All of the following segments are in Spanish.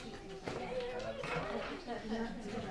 Thank you.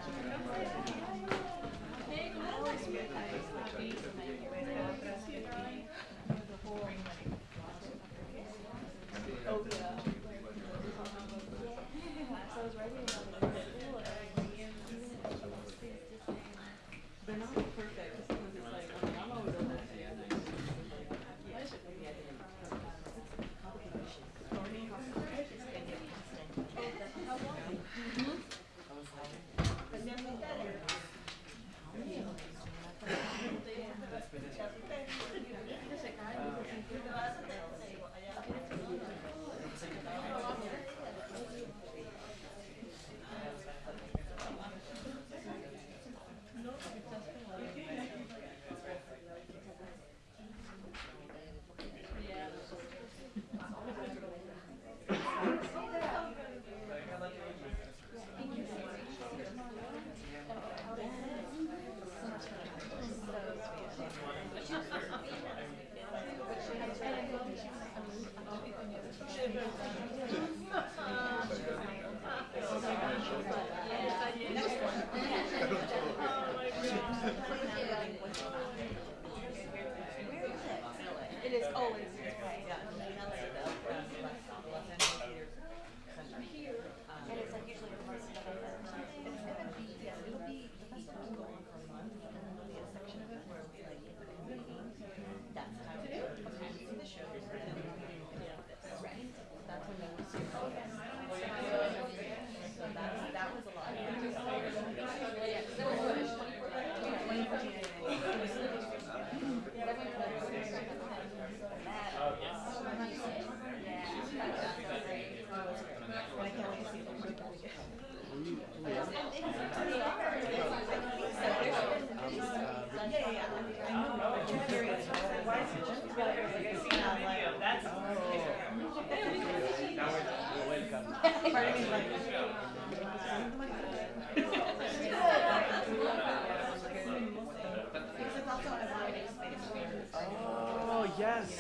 Yes.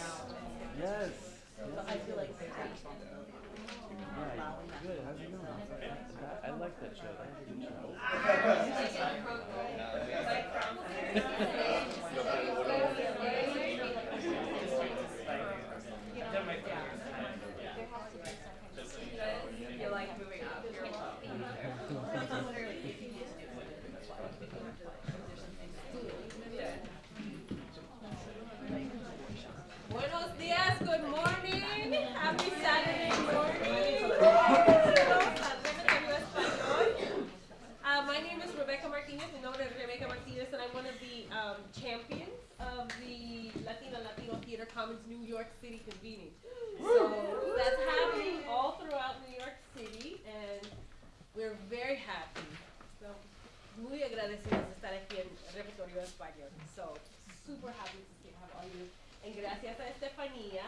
Yes. I feel like there's a responsibility. Right. Good. How's it going? That- I like that show. That's a good show. Super happy to see, have all you. And gracias a Estefanía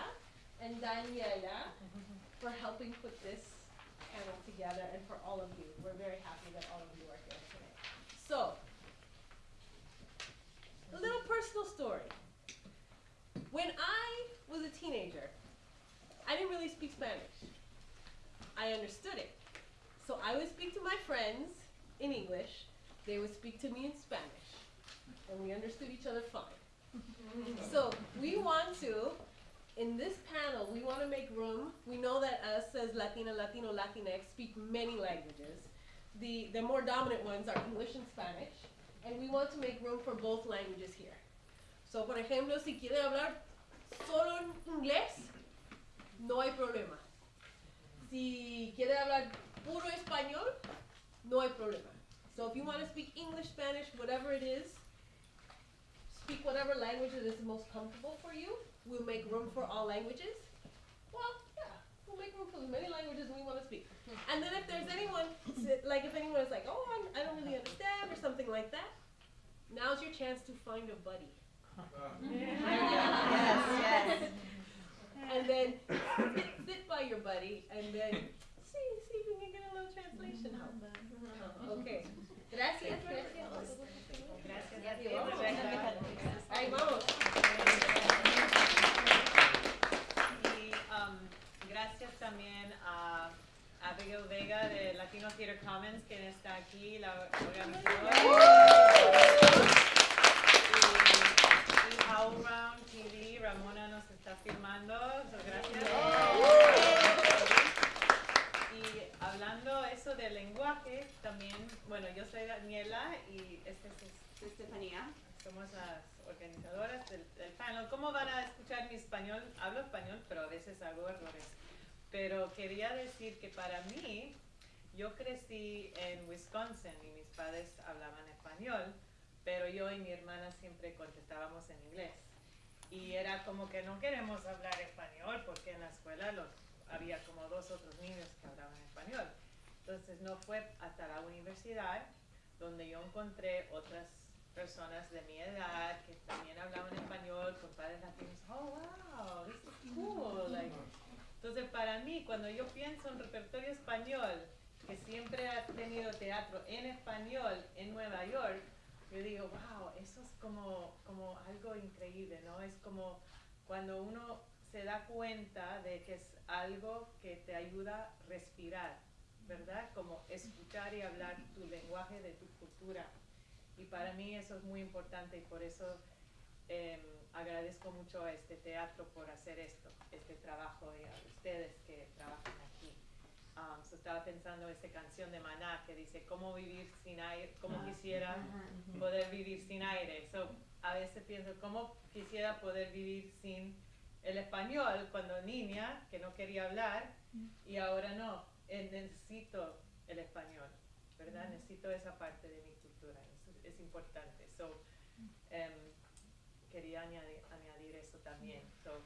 and Daniela for helping put this panel together and for all of you. We're very happy that all of you are here today. So, a little personal story. When I was a teenager, I didn't really speak Spanish. I understood it. So I would speak to my friends in English, they would speak to me in Spanish, and we understood each other fine. So we want to, in this panel, we want to make room. We know that us as Latina, Latino, Latinx speak many languages. The, the more dominant ones are English and Spanish, and we want to make room for both languages here. So, por ejemplo, si quiere hablar solo en inglés, no hay problema. Si quiere hablar puro español, no hay problema. So if you want to speak English, Spanish, whatever it is, speak whatever language that is most comfortable for you. We'll make room for all languages. Well, yeah, we'll make room for as many languages we want to speak. And then if there's anyone, like if anyone is like, oh, I'm, I don't really understand or something like that, now's your chance to find a buddy. Yes, yes. And then sit, sit by your buddy and then see, see if we can get a little translation help. Okay. Gracias, gracias. Ahí vamos. Y um, gracias también a, Abigail Vega de Latino Theater Commons, quien está aquí, la organizadora. Y, y Round TV, Ramona nos está filmando, so gracias. Y hablando eso del lenguaje, también, bueno, yo soy Daniela y este es Estefanía. somos las organizadoras del, del panel. ¿Cómo van a escuchar mi español? Hablo español, pero a veces hago errores. Pero quería decir que para mí, yo crecí en Wisconsin y mis padres hablaban español, pero yo y mi hermana siempre contestábamos en inglés. Y era como que no queremos hablar español porque en la escuela los, había como dos otros niños que hablaban español. Entonces no fue hasta la universidad donde yo encontré otras personas de mi edad que también hablaban español con padres latinos. Oh, wow, this is cool. Like, entonces, para mí, cuando yo pienso en repertorio español, que siempre ha tenido teatro en español en Nueva York, yo digo, wow, eso es como, como algo increíble, ¿no? Es como cuando uno se da cuenta de que es algo que te ayuda a respirar, ¿verdad? Como escuchar y hablar tu lenguaje de tu cultura. Y para mí eso es muy importante y por eso eh, agradezco mucho a este teatro por hacer esto, este trabajo y a ustedes que trabajan aquí. Um, so estaba pensando esta canción de Maná que dice, ¿cómo vivir sin aire? ¿Cómo quisiera poder vivir sin aire? So, a veces pienso, ¿cómo quisiera poder vivir sin el español cuando niña, que no quería hablar, y ahora no, eh, necesito el español, ¿verdad? Necesito esa parte de mi cultura, es, importante. So, em, quería añadir, añadir eso también. So,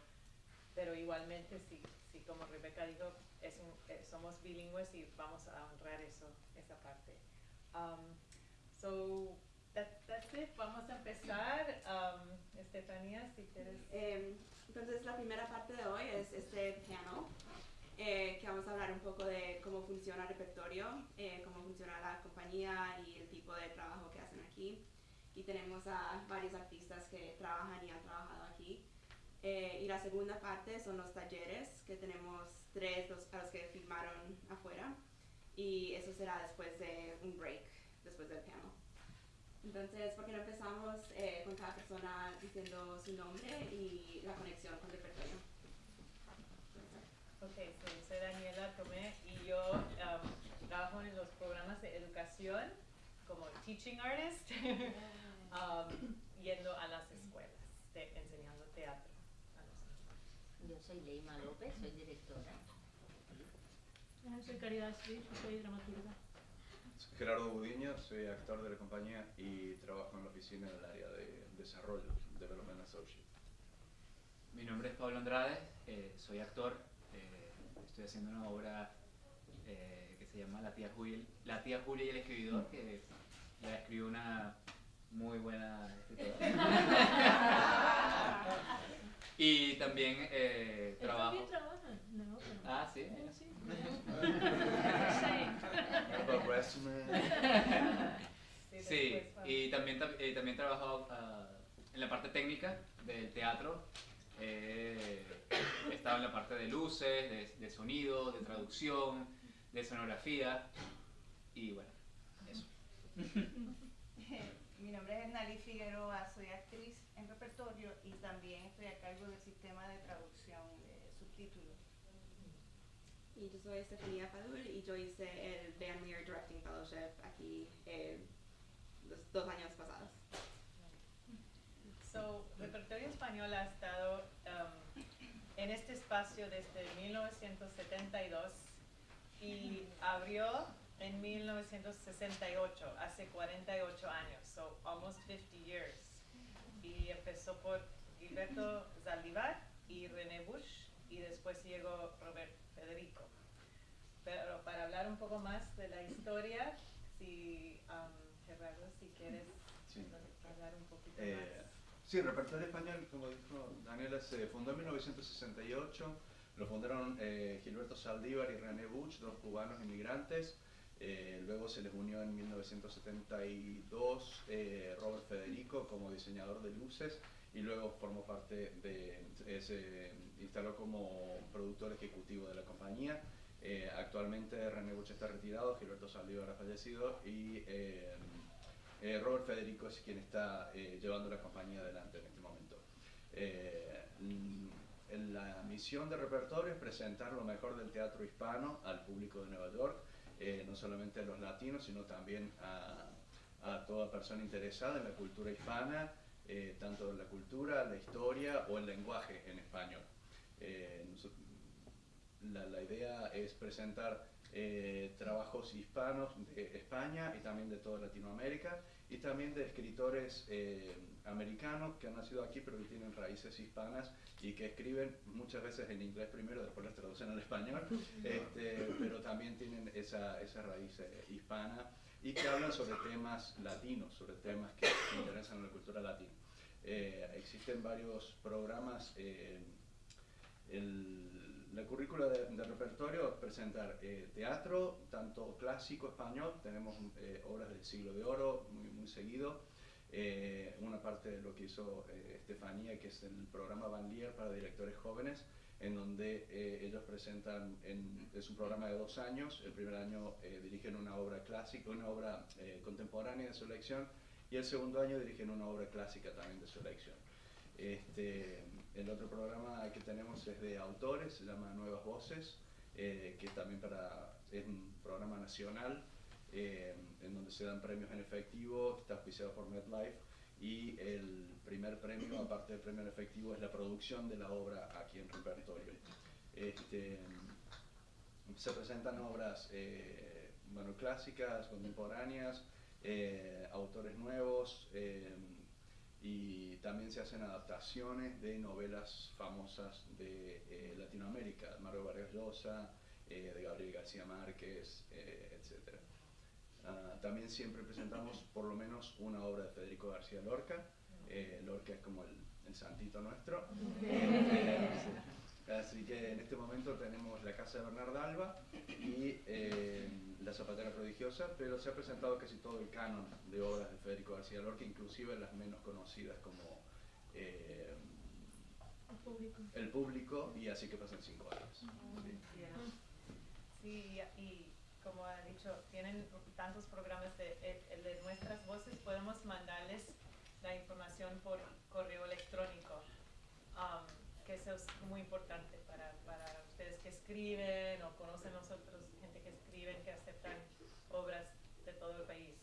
pero igualmente, sí, sí, como Rebeca dijo, es un- eh, somos bilingües y vamos a honrar eso, esa parte. Um, so, that, that's it. Vamos a empezar. Um, Estefanía, si quieres. Eh, entonces, la primera parte de hoy es este panel, eh, que vamos a hablar un poco de cómo funciona el repertorio, eh, cómo funciona la compañía y el tipo de trabajo que hacen aquí. Y tenemos a varios artistas que trabajan y han trabajado aquí. Eh, y la segunda parte son los talleres, que tenemos tres los, a los que firmaron afuera. Y eso será después de un break, después del panel. Entonces, ¿por qué no empezamos eh, con cada persona diciendo su nombre y la conexión con el repertorio? Ok, so, yo soy Daniela Tomé y yo um, trabajo en los programas de educación como teaching artist, um, yendo a las escuelas, te- enseñando teatro a los niños. Yo soy Leima López, soy directora. Ah, Soy Caridad Smith, soy dramaturga. Soy Gerardo Budiño, soy actor de la compañía y trabajo en la oficina en el área de desarrollo, Development Associate. Mi nombre es Pablo Andrade, eh, soy actor, eh, estoy haciendo una obra eh, que se llama La tía, Julia, La tía Julia y el escribidor, que la escribió una muy buena escritora. y también eh, trabajo... también trabaja en la ópera. Ah, sí. Sí. Sí, y también, tam- eh, también he trabajado ah, en la parte técnica del teatro. Eh, he estado en la parte de luces, de, de sonido, de traducción, de escenografía y bueno, eso. Mi nombre es Nali Figueroa, soy actriz en repertorio y también estoy a cargo del sistema de traducción de subtítulos. Y yo soy Estefanía Padul y yo hice el Van Leer Directing Fellowship aquí eh, los dos años pasados. So, Repertorio Español ha estado um, en este espacio desde 1972 y abrió en 1968, hace 48 años, so almost 50 years. Y empezó por Gilberto Zaldívar y René Bush y después llegó Robert Federico. Pero para hablar un poco más de la historia, si um, Gerardo, si quieres Sí. hablar un poquito Eh, más. Sí, el repertorio español, como dijo Daniela, se fundó en 1968. Lo fundaron eh, Gilberto Saldívar y René Buch, dos cubanos inmigrantes. Eh, luego se les unió en 1972 eh, Robert Federico como diseñador de luces y luego formó parte de, eh, se instaló como productor ejecutivo de la compañía Eh, actualmente René Buch está retirado, Gilberto Saldívar ha fallecido y eh, Robert Federico es quien está eh, llevando la compañía adelante en este momento. Eh, mm, la misión de repertorio es presentar lo mejor del teatro hispano al público de Nueva York, eh, no solamente a los latinos, sino también a, a toda persona interesada en la cultura hispana, eh, tanto en la cultura, la historia o el lenguaje en español. La, la idea es presentar eh, trabajos hispanos de España y también de toda Latinoamérica y también de escritores eh, americanos que han nacido aquí pero que tienen raíces hispanas y que escriben muchas veces en inglés primero, después las traducen al español, este, pero también tienen esa, esa raíz eh, hispana y que hablan sobre temas latinos, sobre temas que interesan a la cultura latina. Eh, existen varios programas eh, el- la currícula de, de repertorio es presentar eh, teatro, tanto clásico español, tenemos eh, obras del siglo de oro muy, muy seguido, eh, una parte de lo que hizo eh, Estefanía, que es el programa Banlier para directores jóvenes, en donde eh, ellos presentan, en- es un programa de dos años, el primer año eh, dirigen una obra clásica, una obra contemporánea de su elección, y el segundo año dirigen una obra clásica también de su elección. Este, el otro programa que tenemos es de autores, se llama Nuevas Voces, eh, que también para, es un programa nacional eh, en donde se dan premios en efectivo, está auspiciado por MedLife y el primer premio, aparte del premio en efectivo, es la producción de la obra aquí en repertorio. Este, se presentan obras eh, bueno, clásicas, contemporáneas, eh, autores nuevos y también se hacen adaptaciones de novelas famosas de eh, Latinoamérica, Mario Vargas Llosa, eh, de Gabriel García Márquez, eh, etc. Ah, también siempre presentamos por lo menos una obra de Federico García Lorca. Eh, Lorca es como el, el santito nuestro. Eh, así que en este momento tenemos La Casa de Bernarda Alba y eh, La Zapatera Prodigiosa, pero se ha presentado casi todo el canon de obras de Federico García Lorca, inclusive las menos conocidas como eh, El público. El Público y Así que pasan cinco años. Sí. Sí, y como ha dicho, tienen tantos programas de, el- el de nuestras voces, podemos mandarles la información por correo electrónico, um, que eso es muy importante para, para ustedes que escriben o conocen nosotros gente que escriben, que aceptan obras de todo el país.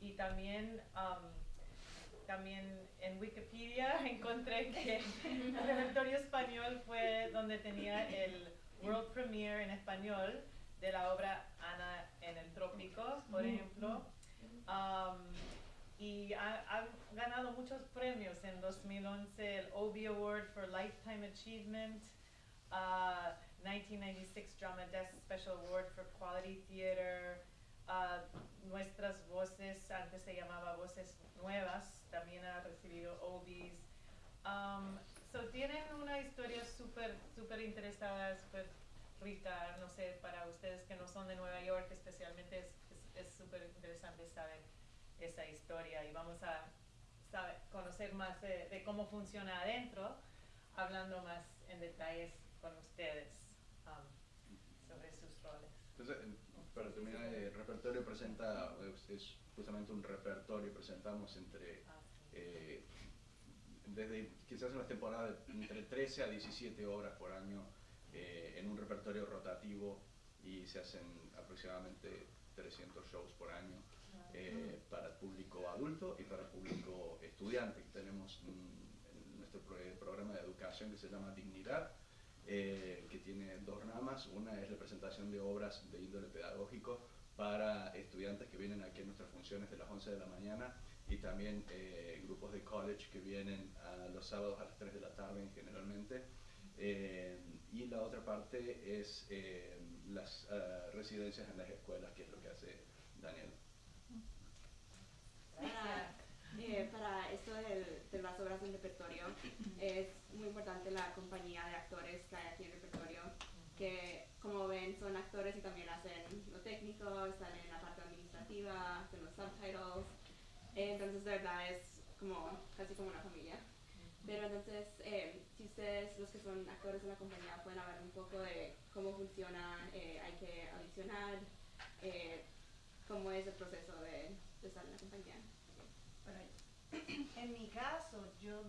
Y también, um, también en Wikipedia encontré que el repertorio español fue donde tenía el world premiere en español de la obra Ana en el Trópico, por ejemplo. Um, y ha, ha ganado muchos premios en 2011, el Obie Award for Lifetime Achievement, uh, 1996 Drama Desk Special Award for Quality Theater, uh, Nuestras Voces, antes se llamaba Voces Nuevas, también ha recibido Obies. Um, so tienen una historia súper, súper interesada, súper rica, no sé, para ustedes que no son de Nueva York especialmente es es- es súper interesante saber esa historia y vamos a saber, conocer más de, de cómo funciona adentro, hablando más en detalles con ustedes um, sobre sus roles. Entonces, en- para terminar, el repertorio presenta, es, justamente un repertorio, presentamos entre, Ah, sí. eh, desde quizás en las temporadas, entre 13 a 17 horas por año eh, en un repertorio rotativo y se hacen aproximadamente 300 shows por año eh, para el público adulto y para el público estudiante. Tenemos nuestro pro- programa de educación que se llama Dignidad, eh, que tiene dos ramas. Una es la presentación de obras de índole pedagógico para estudiantes que vienen aquí a nuestras funciones de las 11 de la mañana y también eh, grupos de college que vienen a los sábados a las 3 de la tarde generalmente. Y la otra parte es las residencias en las escuelas, que es lo que hace Daniel. Para, eh, para esto de las obras del repertorio, es muy importante la compañía de actores que hay aquí en repertorio, que como ven son actores y también hacen lo técnico, están en la parte administrativa, hacen los subtitles, Eh, entonces de verdad es como casi como una familia. Pero entonces, eh, si ustedes, los que son actores de la compañía, pueden hablar un poco de cómo funciona, eh, hay que audicionar, eh, cómo es el proceso de, de estar en la compañía. Bueno, en mi caso, yo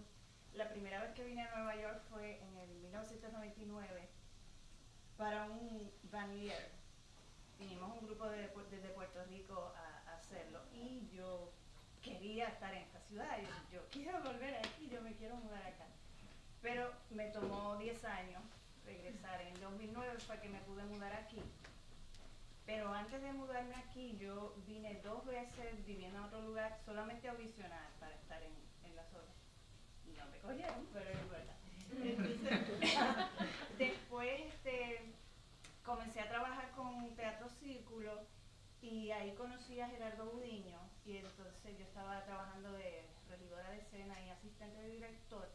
la primera vez que vine a Nueva York fue en el 1999 para un Vanier. Vinimos un grupo de, desde Puerto Rico a, a hacerlo y yo quería estar en esta ciudad. Yo, yo quiero volver aquí, yo me quiero mudar acá. Pero me tomó 10 años regresar. En 2009 fue que me pude mudar aquí. Pero antes de mudarme aquí, yo vine dos veces viviendo en otro lugar solamente a audicionar para estar en, en las horas. Y no me cogieron, pero es verdad. Entonces, después este, comencé a trabajar con Teatro Círculo y ahí conocí a Gerardo Budiño y entonces yo estaba trabajando de regidora de escena y asistente de director.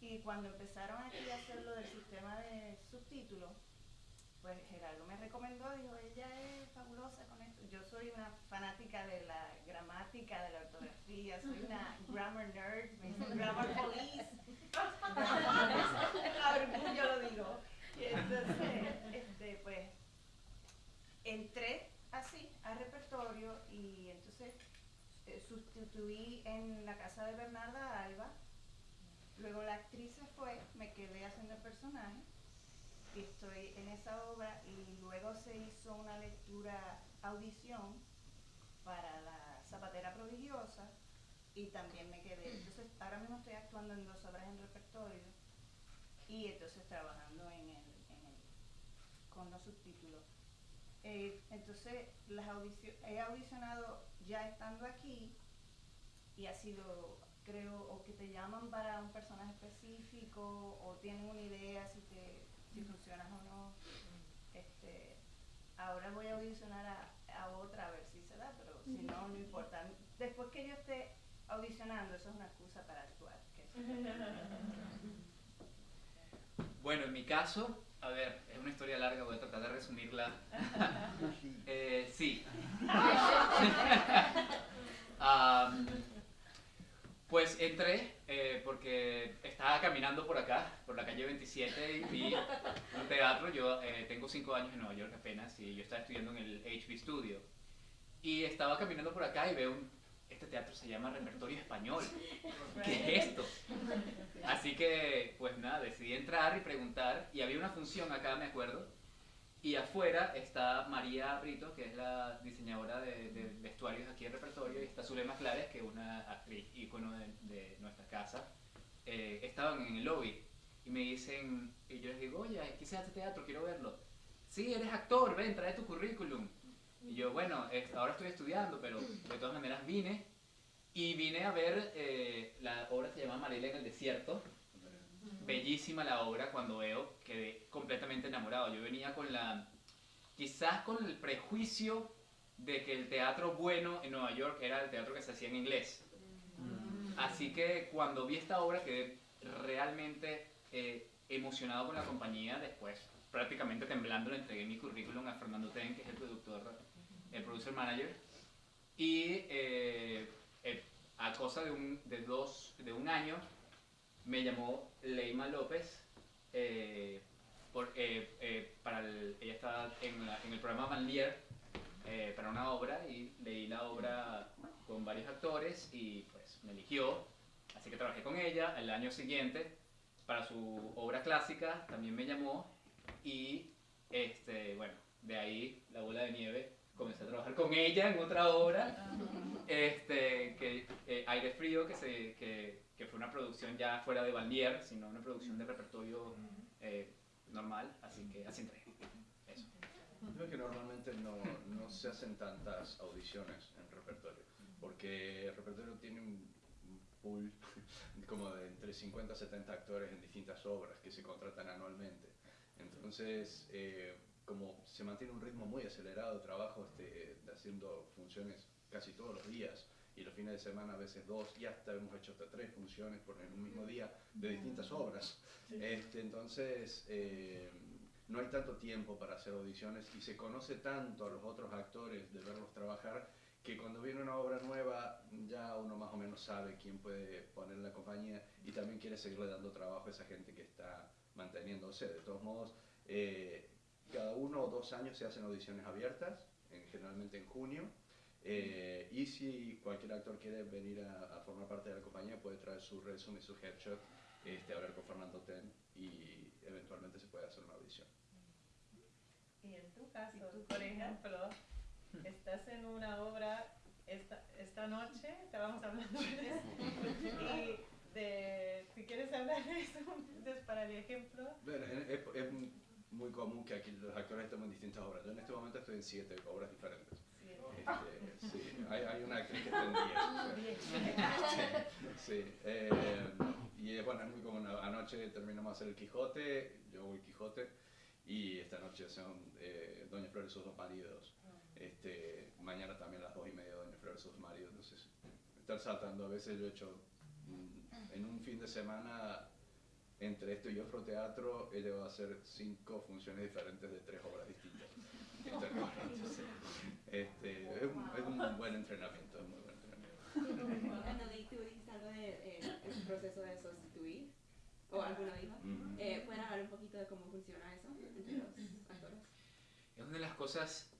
Y cuando empezaron aquí a hacer lo del sistema de subtítulos, pues Gerardo me recomendó, dijo, ella es fabulosa con esto. Yo soy una fanática de la gramática, de la ortografía, soy una grammar nerd, me dicen grammar police. A orgullo lo digo. Y entonces, este, pues, entré así al repertorio y entonces eh, sustituí en la casa de Bernarda Alba. Luego la actriz se fue, me quedé haciendo el personaje estoy en esa obra y luego se hizo una lectura audición para la Zapatera Prodigiosa y también me quedé. Entonces ahora mismo estoy actuando en dos obras en repertorio y entonces trabajando en el con los subtítulos. Eh, entonces las audicio- he audicionado ya estando aquí y ha sido, creo, o que te llaman para un personaje específico o tienen una idea si te si funcionas o no. Este, ahora voy a audicionar a, a otra a ver si se da, pero si no, no importa. Después que yo esté audicionando, eso es una excusa para actuar. Bueno, en mi caso, a ver, es una historia larga, voy a tratar de resumirla. Eh, sí. pues entré eh, porque estaba caminando por acá, por la calle 27, y vi un teatro. Yo eh, tengo cinco años en Nueva York apenas y yo estaba estudiando en el HB Studio. Y estaba caminando por acá y veo un, este teatro se llama Repertorio Español. ¿Qué es esto? Así que, pues nada, decidí entrar y preguntar. Y había una función acá, me acuerdo. Y afuera está María Brito, que es la diseñadora de, de vestuarios aquí en repertorio, y está Zulema Clares, que es una actriz ícono de, de nuestra casa. Eh, estaban en el lobby y me dicen, y yo les digo, oye, aquí se hace teatro, quiero verlo. Sí, eres actor, ven, trae tu currículum. Y yo, bueno, es- ahora estoy estudiando, pero de todas maneras vine. Y vine a ver, eh, la obra se llama Mariela en el desierto. Bellísima la obra, cuando veo quedé completamente enamorado. Yo venía con la, quizás con el prejuicio de que el teatro bueno en Nueva York era el teatro que se hacía en inglés. Así que cuando vi esta obra quedé realmente eh, emocionado con la compañía. Después, prácticamente temblando, le entregué mi currículum a Fernando Ten, que es el productor, el producer manager. Y eh, eh, a cosa de un, de, dos, de un año me llamó Leima López. eh, por- eh, eh, para el- ella estaba en, la- en el programa Van Leer eh, para una obra y leí la obra con varios actores y pues me eligió. Así que trabajé con ella. El año siguiente, para su obra clásica, también me llamó y este, bueno, de ahí la bola de nieve. Comencé a trabajar con ella en otra obra, este, que, eh, Aire Frío, que, se, que fue una producción ya fuera de Valmier, sino una producción de repertorio eh, normal, así que así entré. Eso. Creo que normalmente no, no se hacen tantas audiciones en repertorio, porque el repertorio tiene un pool como de entre 50 y 70 actores en distintas obras que se contratan anualmente. Entonces, eh, como se mantiene un ritmo muy acelerado de trabajo, este, haciendo funciones casi todos los días, y los fines de semana a veces dos, y hasta hemos hecho hasta tres funciones por en un mismo día de distintas obras. Este, entonces, eh, no hay tanto tiempo para hacer audiciones y se conoce tanto a los otros actores de verlos trabajar que cuando viene una obra nueva ya uno más o menos sabe quién puede poner en la compañía y también quiere seguirle dando trabajo a esa gente que está manteniéndose. De todos modos, Eh, cada uno o dos años se hacen audiciones abiertas, en- generalmente en junio. Eh, y si cualquier actor quiere venir a, a formar parte de la compañía, puede traer su resumen, su headshot, este, hablar con Fernando Ten y eventualmente se puede hacer una audición. Y en tu caso, por ejemplo, estás en una obra esta, esta noche, estábamos hablando de eso, y de, si quieres hablar de eso, entonces para el ejemplo, Bueno, es, es- es muy común que aquí los actores estemos en distintas obras. Yo en este momento estoy en siete obras diferentes. Sí, sí, hay, hay una actriz que está en diez. Sí, eh, y es bueno, es muy común. Anoche terminamos de hacer el Quijote, yo hago el Quijote, y esta noche son eh, Doña Flor y sus dos maridos. Este, mañana también a las dos y media Doña Flor y sus dos maridos. Entonces, estar saltando, a veces yo he hecho mm, en un fin de semana entre esto y otro teatro, he llegado a hacer cinco funciones diferentes de tres obras distintas. Entonces, este, es, un, es un buen entrenamiento, es muy buen entrenamiento. Annalise, tú dijiste algo de eh, el proceso de sustituir, o alguno dijo. Ujú. Eh, ¿Pueden hablar un poquito de cómo funciona eso entre los actores? Es una de las cosas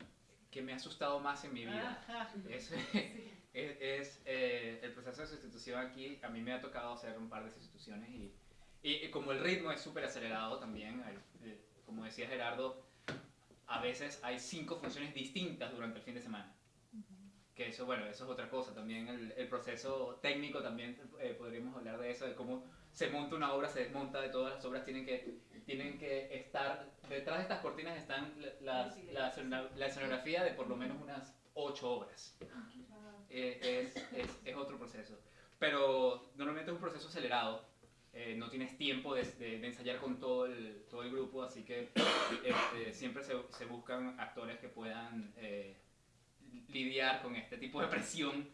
que me ha asustado más en mi vida. Es, es, es, eh, el proceso de sustitución aquí, a mí me ha tocado hacer un par de sustituciones y, y, y como el ritmo es súper acelerado también, eh, como decía Gerardo, a veces hay cinco funciones distintas durante el fin de semana. Que eso, bueno, eso es otra cosa. También el, el proceso técnico, también eh, podríamos hablar de eso, de cómo se monta una obra, se desmonta, de todas las obras tienen que, tienen que estar, detrás de estas cortinas están la, la, escena- la escenografía de por lo menos unas ocho obras. Eh, es, es, es otro proceso. Pero normalmente es un proceso acelerado. Eh, no tienes tiempo de, de- de ensayar con todo el, todo el grupo, así que este, siempre se, se buscan actores que puedan eh, lidiar con este tipo de presión.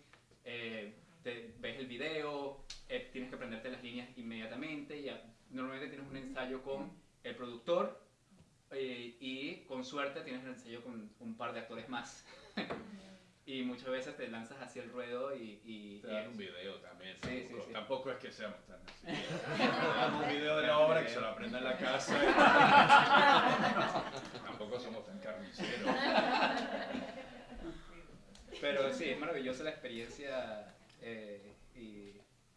Eh, te- ves el video, eh, tienes que aprenderte las líneas inmediatamente y a- normalmente tienes un ensayo con el productor eh, y con suerte tienes un ensayo con un par de actores más. y muchas veces te lanzas hacia el ruedo y... y Te dan y- un video también. Sí, sí, tampoco, sí. tampoco es que seamos tan así. Te dan un video de la obra que se lo aprenda en la casa. tampoco somos tan carniceros. Pero sí, es maravillosa la experiencia eh, y,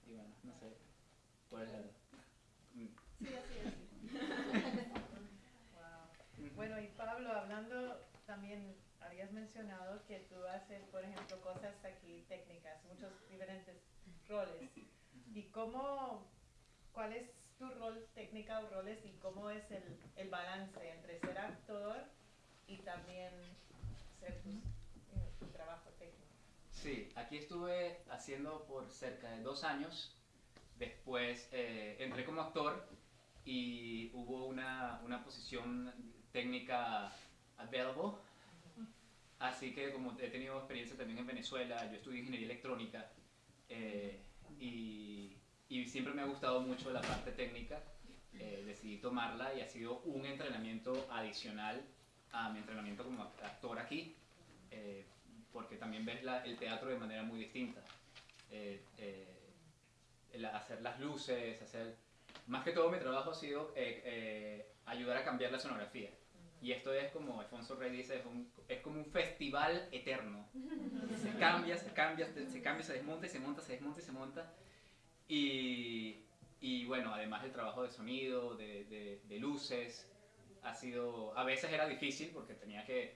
y bueno, no sé. ¿Cuál es la- Mm. Sí, así es. Wow. Bueno, y Pablo, hablando también, habías mencionado que tú haces, por ejemplo, cosas aquí técnicas, muchos diferentes roles. ¿Y cómo, cuál es tu rol técnica o roles y cómo es el, el balance entre ser actor y también ser tu, tu trabajo técnico? Sí, aquí estuve haciendo por cerca de dos años. Después eh, entré como actor y hubo una, una posición técnica available. Así que como he tenido experiencia también en Venezuela, yo estudié ingeniería electrónica eh, y, siempre me ha gustado mucho la parte técnica. eh, decidí tomarla y ha sido un entrenamiento adicional a mi entrenamiento como act- actor aquí. eh, porque también ves la- el teatro de manera muy distinta. Hacer las luces, hacer... Más que todo mi trabajo ha sido ayudar a cambiar la sonografía. Y esto es como Alfonso Rey dice, es, un- es como un festival eterno. Se cambia, se cambia, se cambia, se desmonta se monta, se desmonta se monta. Y, y bueno, además el trabajo de sonido, de, de- de luces, ha sido... A veces era difícil porque tenía que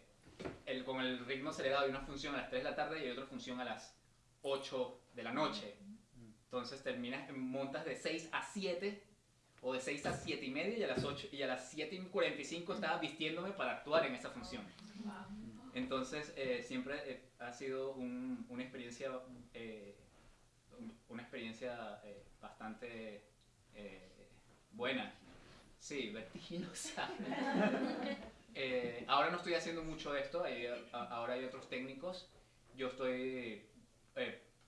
el, con el ritmo acelerado hay una función a las 3 de la tarde y hay otra función a las 8 de la noche. Entonces terminas, montas de 6 a 7 o de 6 a 7 y media y a las 8 y a las 7 y 45 estaba vistiéndome para actuar en esa función. Entonces eh, siempre eh, ha sido un- una experiencia eh, un- una experiencia eh, bastante eh, buena. Sí, vertiginosa. Eh, ahora no estoy haciendo mucho esto, hay- a- ahora hay otros técnicos. Yo estoy,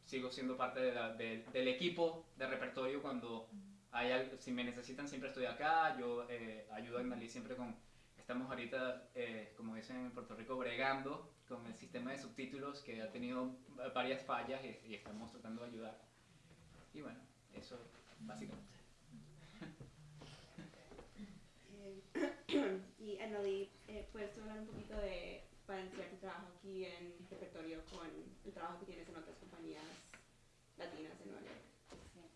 sigo siendo parte de la- de- del equipo de repertorio cuando hay algo, si me necesitan siempre estoy acá, yo eh, ayudo a Ignalí siempre con, estamos ahorita, eh, como dicen en Puerto Rico, bregando con el sistema de subtítulos que ha tenido varias fallas y, y estamos tratando de ayudar. Y bueno, eso básicamente. Eh, y eh, Anneli, eh, ¿puedes hablar un poquito de, para iniciar tu trabajo aquí en repertorio con el trabajo que tienes en otras compañías latinas en Nueva York?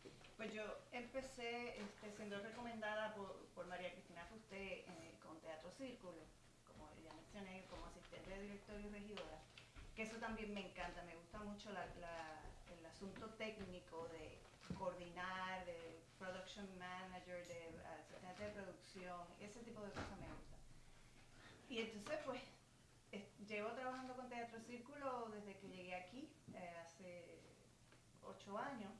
Sí. Pues yo empecé este, siendo recomendada por, por María Cristina Fusté eh, con Teatro Círculo, como ya mencioné, como asistente de directorio y regidora, que eso también me encanta, me gusta mucho la, la, el asunto técnico de coordinar, de production manager, de eh, asistente de producción, ese tipo de cosas me gusta. Y entonces pues llevo trabajando con Teatro Círculo desde que llegué aquí, eh, hace ocho años,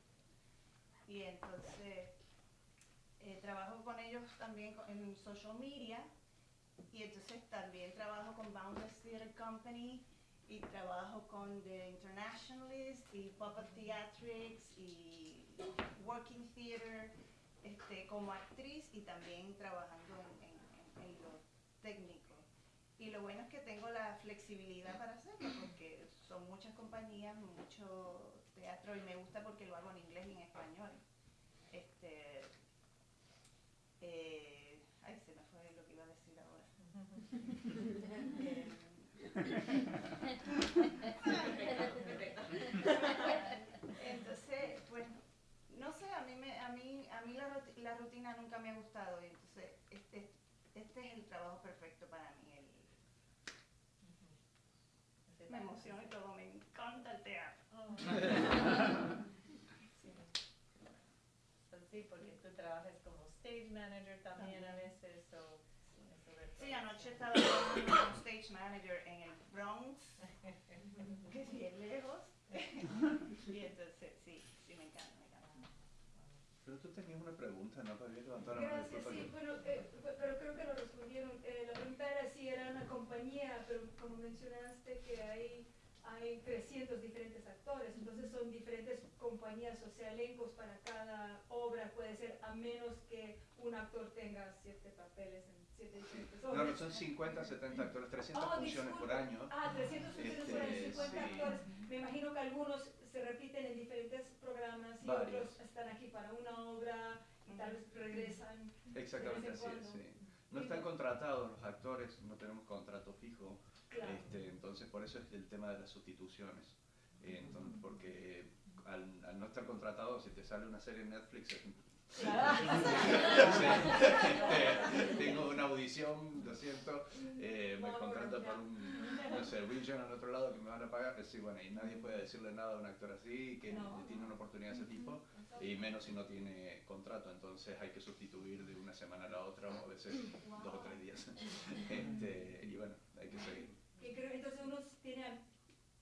y entonces eh, trabajo con ellos también en social media, y entonces también trabajo con Boundless Theatre Company, y trabajo con The Internationalist, y Puppet Theatrics, y Working Theater, este, como actriz, y también trabajando en- en- en lo técnico. Y lo bueno es que tengo la flexibilidad para hacerlo, porque son muchas compañías, mucho teatro, y me gusta porque lo hago en inglés y en español. Este, eh, ay, se me fue lo que iba a decir ahora. Entonces, pues, no sé, a mí, me, a mí, a mí la, ruti- la rutina nunca me ha gustado, y entonces este, este es el trabajo perfecto para mí. el- me emociona y todo, me encanta el teatro. Sí. So, sí, porque tú trabajas como stage manager también a veces, o eso de Sí, anoche estaba trabajando como stage manager en el Bronx, que es bien lejos. y entonces, sí, sí, me encanta, me encanta. Pero tú tenías una pregunta, ¿no? Habías levantado la mano. Gracias, sí, que- bueno, eh, pe- pero creo que lo respondieron. Eh, la pregunta era si era una compañía, pero como mencionaste que hay, hay 300 diferentes actores, entonces son diferentes compañías, o sea, elencos para cada obra puede ser, a menos que un actor tenga siete papeles en siete diferentes obras. no, son 50, 70 actores, 300 Oh, funciones por disculpa. año. Ah, 300 funciones por año, Este, 50 sí. actores. Me imagino que algunos se repiten en diferentes programas y Varios. otros están aquí para una obra y tal vez regresan. Exactamente así es, sí. No están contratados los actores, no tenemos contrato fijo. Claro. Este, entonces, por eso es el tema de las sustituciones. Eh, entonces, porque al, al no estar contratado, si te sale una serie en Netflix, es este, tengo una audición, lo siento, eh, me contrato por un, no sé, region al otro lado que me van a pagar, sí, bueno, y nadie puede decirle nada a un actor así, que No. tiene una oportunidad de ese tipo, y menos si no tiene contrato, entonces hay que sustituir de una semana a la otra, o a veces dos o tres días. Este, y bueno, hay que seguir. Creo entonces uno tiene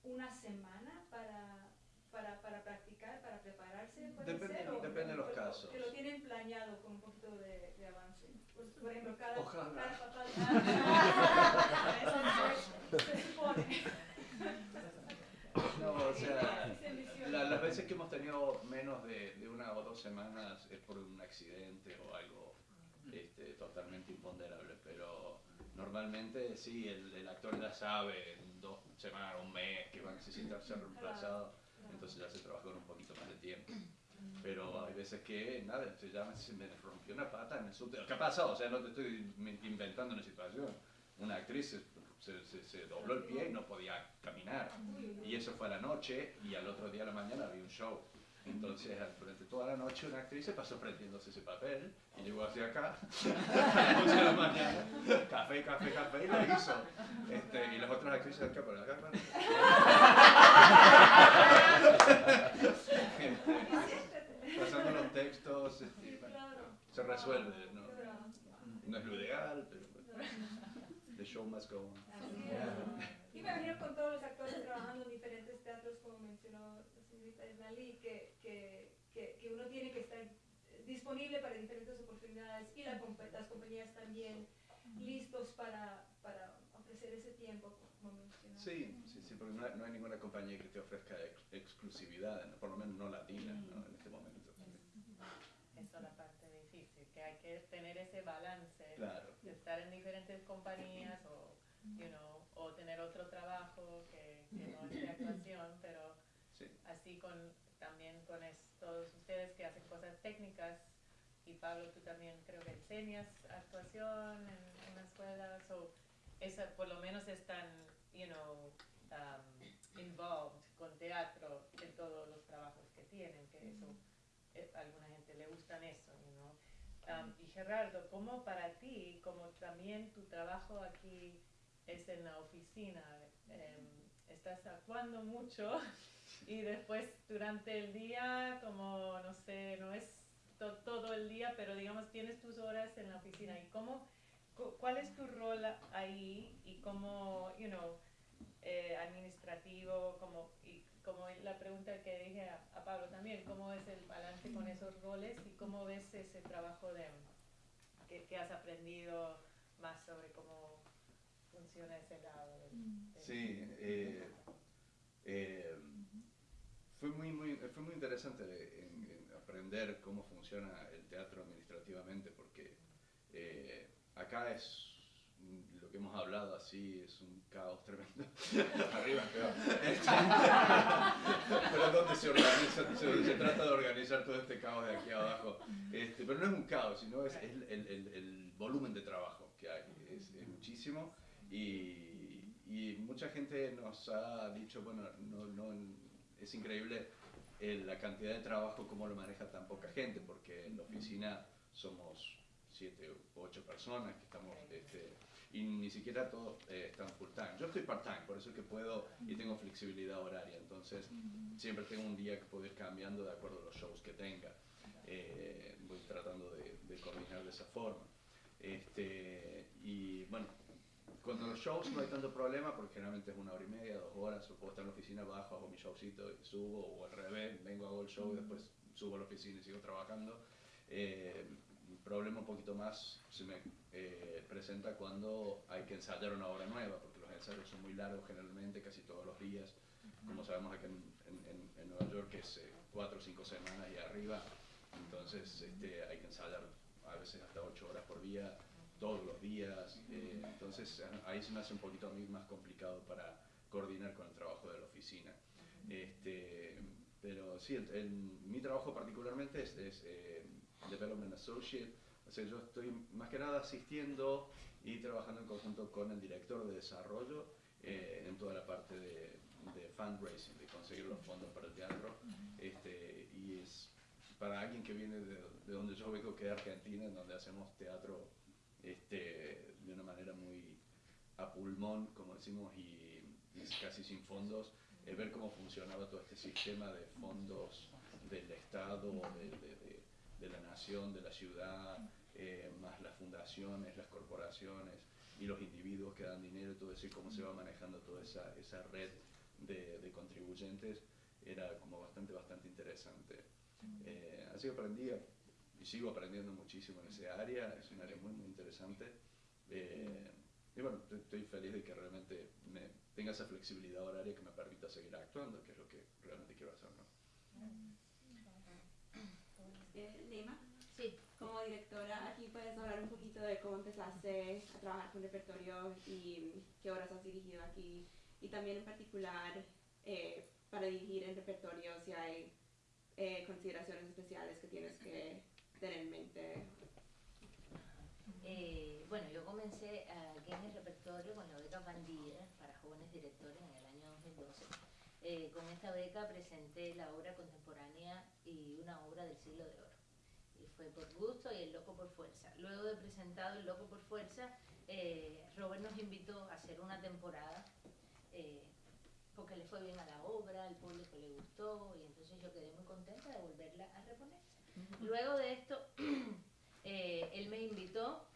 una semana para, para, para practicar, para prepararse. ¿puede Depende- ser? O- depende de los o- casos. Que lo tienen planeado con un poquito de, de avance. Pues, por ejemplo, cada, Ojalá. cada papel. se supone. No, o sea, la- las veces que hemos tenido menos de, de una o dos semanas es por un accidente o algo este, totalmente imponderable, normalmente sí, el, el actor ya sabe en dos semanas, un mes que va a necesitar ser reemplazado, entonces ya se trabaja con un poquito más de tiempo. Pero hay veces que, nada, se, me, se me rompió una pata en el subte. ¿Qué ha pasado? O sea, no te estoy inventando una situación. Una actriz se, se, se- se dobló el pie y no podía caminar. Y eso fue a la noche y al otro día a la mañana había un show. Entonces, durante toda la noche una actriz se pasó prendiéndose ese papel y llegó hacia acá a las 8 de la mañana. Café, café, café y lo hizo. Este, y las otras actrices acá por acá. pasando los textos, este, se resuelve. ¿no? no es lo ideal, pero bueno, the show must go on. Y me imagino con todos los actores trabajando en diferentes teatros, como mencionó la señorita Esnalí, que, que, uno tiene que estar disponible para diferentes oportunidades y la las compañías también listos para, para ofrecer ese tiempo, como. Sí, sí, sí, porque no hay, no hay ninguna compañía que te ofrezca ex- exclusividad, ¿no? por lo menos no latina ¿no? en este momento. Eso es la parte difícil, que hay que tener ese balance, Claro. de estar en diferentes compañías o, you know, o tener otro trabajo que, que no es de actuación, pero Sí. así con también con es- todos ustedes que hacen cosas técnicas y Pablo tú también creo que enseñas actuación en una escuela, so esa por lo menos están, you know, um, involved con teatro en todos los trabajos que tienen, que eso eh, a alguna gente le gustan eso, you know. Um, y Gerardo, ¿cómo para ti, como también tu trabajo aquí es en la oficina, em, estás actuando mucho y después durante el día, como no sé, no es to- todo el día, pero digamos tienes tus horas en la oficina y cómo, cu- cuál es tu rol ahí y cómo, you know, eh, administrativo, como, y como la pregunta que dije a, a Pablo también, ¿cómo es el balance con esos roles y cómo ves ese trabajo de que, que has aprendido más sobre cómo funciona ese lado? del- del- Sí, eh, eh, fue, muy, muy, fue muy interesante en- en aprender cómo funciona el teatro administrativamente, porque eh, acá es lo que hemos hablado así, es un caos tremendo. Arriba es peor. Pero donde se organiza, se, se trata de organizar todo este caos de aquí abajo. Este, pero no es un caos, sino es, es el, el- el volumen de trabajo que hay, es, es muchísimo. Y, y mucha gente nos ha dicho, bueno, no, no, es increíble eh, la cantidad de trabajo, cómo lo maneja tan poca gente, porque en la oficina somos siete u ocho personas que estamos, este, y ni siquiera todos eh, están full time. Yo estoy part time, por eso es que puedo y tengo flexibilidad horaria, entonces siempre tengo un día que puedo ir cambiando de acuerdo a los shows que tenga. Eh, voy tratando de, de coordinar de esa forma. Este, y bueno, cuando los shows no hay tanto problema, porque generalmente es una hora y media, dos horas, o puedo estar en la oficina, bajo, hago mi showcito y subo, o al revés, vengo, hago el show y después subo a la oficina y sigo trabajando. Eh, el problema un poquito más se me eh, presenta cuando hay que ensayar una obra nueva, porque los ensayos son muy largos generalmente, casi todos los días. Como sabemos acá en, en- en- en Nueva York es eh, cuatro o cinco semanas y arriba, entonces este, hay que ensayar a veces hasta ocho horas por día, todos los días, eh, entonces eh, ahí se me hace un poquito a mí más complicado para coordinar con el trabajo de la oficina. Este, pero sí, el- el- mi trabajo particularmente es, es, eh, Development Associate, o sea, yo estoy más que nada asistiendo y trabajando en conjunto con el director de desarrollo eh, en toda la parte de, de fundraising, de conseguir los fondos para el teatro. Este, y es para alguien que viene de, de donde yo vengo, que es Argentina, en donde hacemos teatro este, de una manera muy a pulmón, como decimos, y, y casi sin fondos, eh, ver cómo funcionaba todo este sistema de fondos del Estado, de, de- de- de la nación, de la ciudad, eh, más las fundaciones, las corporaciones y los individuos que dan dinero todo eso, y cómo se va manejando toda esa, esa red de, de contribuyentes, era como bastante, bastante interesante. Eh, así que aprendí a- sigo aprendiendo muchísimo en ese área, es un área muy, muy interesante. Eh, y bueno, estoy- feliz de que realmente me tenga esa flexibilidad horaria que me permita seguir actuando, que es lo que realmente quiero hacer. ¿no? Eh, Sí, como directora, aquí puedes hablar un poquito de cómo empezaste a trabajar con repertorio y qué horas has dirigido aquí y también en particular eh, para dirigir el repertorio si hay eh, consideraciones especiales que tienes que eh, bueno, yo comencé aquí en el repertorio con la beca Bandera para jóvenes directores en el año 2012. Eh, con esta beca presenté la obra contemporánea y una obra del siglo de oro. Y fue por gusto y el loco por fuerza. Luego de presentado el loco por fuerza, eh, Robert nos invitó a hacer una temporada porque le fue bien a la obra, al público le gustó y entonces yo quedé muy contenta de volverla a reponer. Luego de esto, eh, él me invitó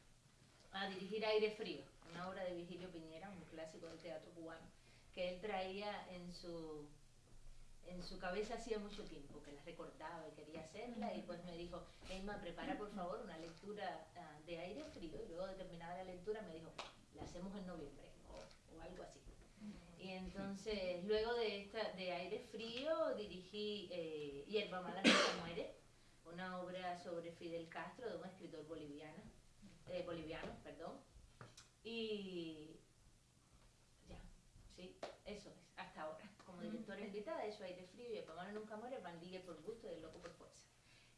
a dirigir Aire Frío, una obra de Virgilio Piñera, un clásico del teatro cubano, que él traía en su, en su cabeza hacía mucho tiempo, que la recordaba y quería hacerla, y pues me dijo, Emma, prepara por favor una lectura ah, de Aire Frío, y luego de terminar la lectura me dijo, la hacemos en noviembre, o, o algo así. Y entonces, luego de, esta, de Aire Frío, dirigí eh, Hierba Mala Nunca Muere, una obra sobre Fidel Castro, de un escritor boliviano, eh, boliviano, perdón. Y ya, sí, eso es, hasta ahora. Como directora invitada, eso Aire Frío, Hierba Mala Nunca Muere, Bandilla por gusto y El Loco por fuerza.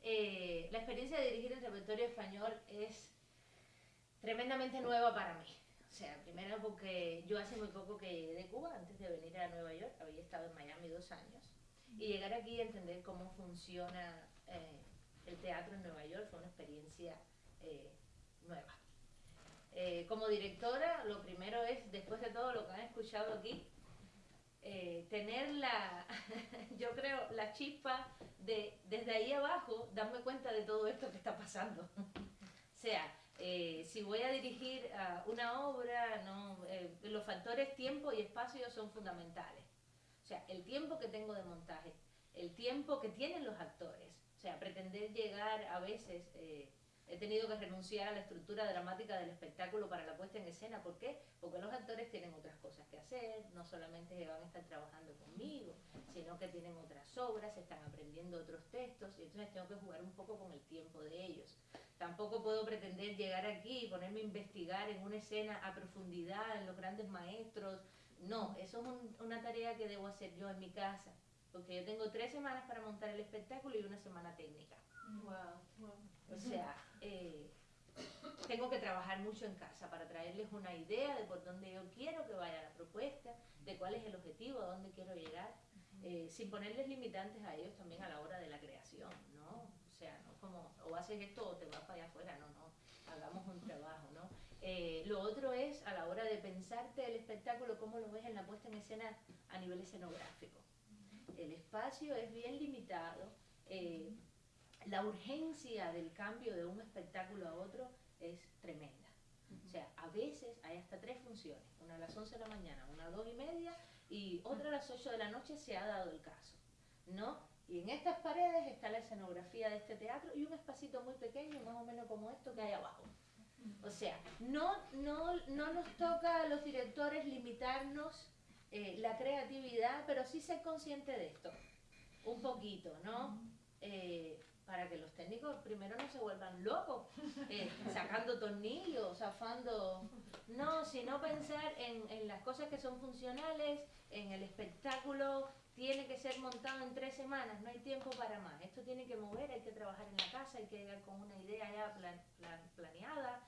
Eh, la experiencia de dirigir el repertorio español es tremendamente nueva para mí. O sea, primero porque yo hace muy poco que llegué de Cuba, antes de venir a Nueva York, había estado en Miami dos años, y llegar aquí y entender cómo funciona eh, el teatro en Nueva York fue una experiencia eh, nueva. Eh, como directora, lo primero es, después de todo lo que han escuchado aquí, eh, tener la, yo creo, la chispa de desde ahí abajo darme cuenta de todo esto que está pasando. o sea, si voy a dirigir a una obra, los factores tiempo y espacio son fundamentales. O sea, el tiempo que tengo de montaje, el tiempo que tienen los actores. O sea, pretender llegar a veces... eh, He tenido que renunciar a la estructura dramática del espectáculo para la puesta en escena. ¿Por qué? Porque los actores tienen otras cosas que hacer, no solamente van a estar trabajando conmigo, sino que tienen otras obras, están aprendiendo otros textos y entonces tengo que jugar un poco con el tiempo de ellos. Tampoco puedo pretender llegar aquí y ponerme a investigar en una escena a profundidad, en los grandes maestros. No, eso es un- una tarea que debo hacer yo en mi casa, porque yo tengo tres semanas para montar el espectáculo y una semana técnica. O sea, eh, tengo que trabajar mucho en casa para traerles una idea de por dónde yo quiero que vaya la propuesta, de cuál es el objetivo, a dónde quiero llegar, eh, sin ponerles limitantes a ellos también a la hora de la creación, ¿no? O sea, no como, o haces esto o te vas para allá afuera, no, no, hagamos un trabajo, ¿no? Eh, lo otro es a la hora de pensarte el espectáculo, cómo lo ves en la puesta en escena a nivel escenográfico. El espacio es bien limitado. eh, la urgencia del cambio de un espectáculo a otro es tremenda. O sea, a veces hay hasta tres funciones, una a las 11 de la mañana, una a las 2 y media y otra a las 8 de la noche se ha dado el caso, ¿no? Y en estas paredes está la escenografía de este teatro y un espacito muy pequeño, más o menos como esto que hay abajo. O sea, no, no, no nos toca a los directores limitarnos eh, la creatividad, pero sí ser consciente de esto, un poquito, ¿no? Eh, para que los técnicos primero no se vuelvan locos, eh, sacando tornillos, zafando. No, sino pensar en, en las cosas que son funcionales, en el espectáculo, tiene que ser montado en tres semanas, no hay tiempo para más. Esto tiene que mover, hay que trabajar en la casa, hay que llegar con una idea ya plan- plan- planeada.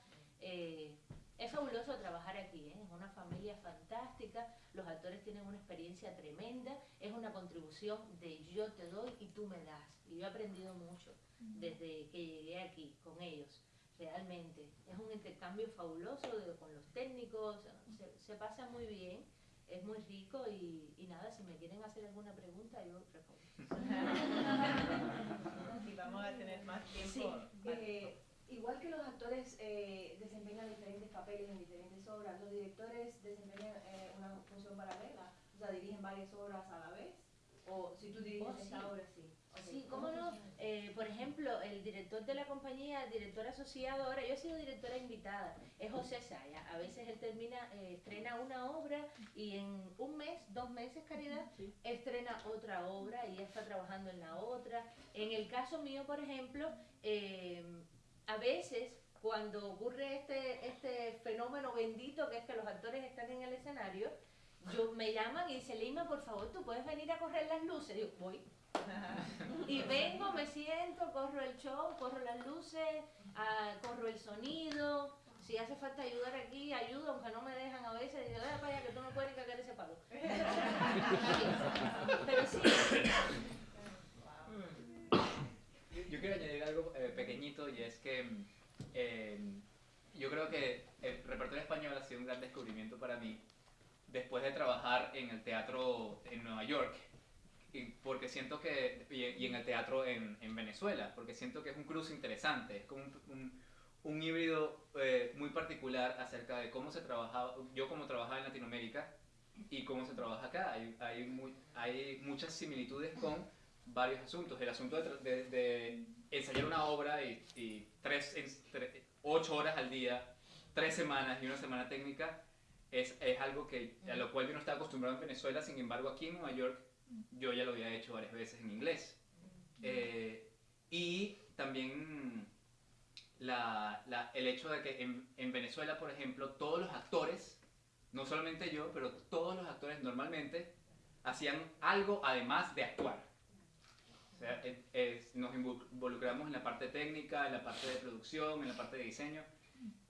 Es fabuloso trabajar aquí, ¿eh? es una familia fantástica, los actores tienen una experiencia tremenda, es una contribución de yo te doy y tú me das. Y yo he aprendido mucho desde que llegué aquí con ellos, realmente. Es un intercambio fabuloso de- con los técnicos, se, se pasa muy bien, es muy rico y, y nada, si me quieren hacer alguna pregunta yo respondo. Y vamos a tener más tiempo. Sí, eh, igual que los actores eh, desempeñan diferentes papeles en diferentes obras, los directores desempeñan eh, una función paralela, o sea, dirigen varias obras a la vez, o si tú diriges Oh, esta obra, sí. Sí, cómo no. Eh, por ejemplo, el director de la compañía, el director asociado ahora, yo he sido directora invitada, es José Saya. A veces él termina, eh, estrena una obra y en un mes, dos meses, Caridad, estrena otra obra y ya está trabajando en la otra. En el caso mío, por ejemplo, eh, a veces cuando ocurre este, este fenómeno bendito que es que los actores están en el escenario, yo me llaman y dicen, Lima, por favor, tú puedes venir a correr las luces. Digo, voy. Y vengo, me siento, corro el show, corro las luces, ah, corro el sonido. Si hace falta ayudar aquí, ayudo, aunque no me dejan a veces. Digo, "Dale para allá que tú no puedes cagar ese palo. Pero sí, Yo, yo quiero añadir algo eh, pequeñito y es que eh, yo creo que el repertorio español ha sido un gran descubrimiento para mí después de trabajar en el teatro en Nueva York y porque siento que y en el teatro en, en Venezuela porque siento que es un cruce interesante es como un, un- un híbrido eh, muy particular acerca de cómo se trabajaba yo como trabajaba en Latinoamérica y cómo se trabaja acá. Hay, hay, muy- hay muchas similitudes con varios asuntos. El asunto de, tra- de- de ensayar una obra y, y tres, en- tre- ocho horas al día, tres semanas y una semana técnica es, es algo que, a lo cual yo no estaba acostumbrado en Venezuela, sin embargo aquí en Nueva York yo ya lo había hecho varias veces en inglés. Eh, y también la- la- el hecho de que en, en Venezuela, por ejemplo, todos los actores, no solamente yo, pero todos los actores normalmente hacían algo además de actuar. O sea, es- es- nos involucramos en la parte técnica, en la parte de producción, en la parte de diseño.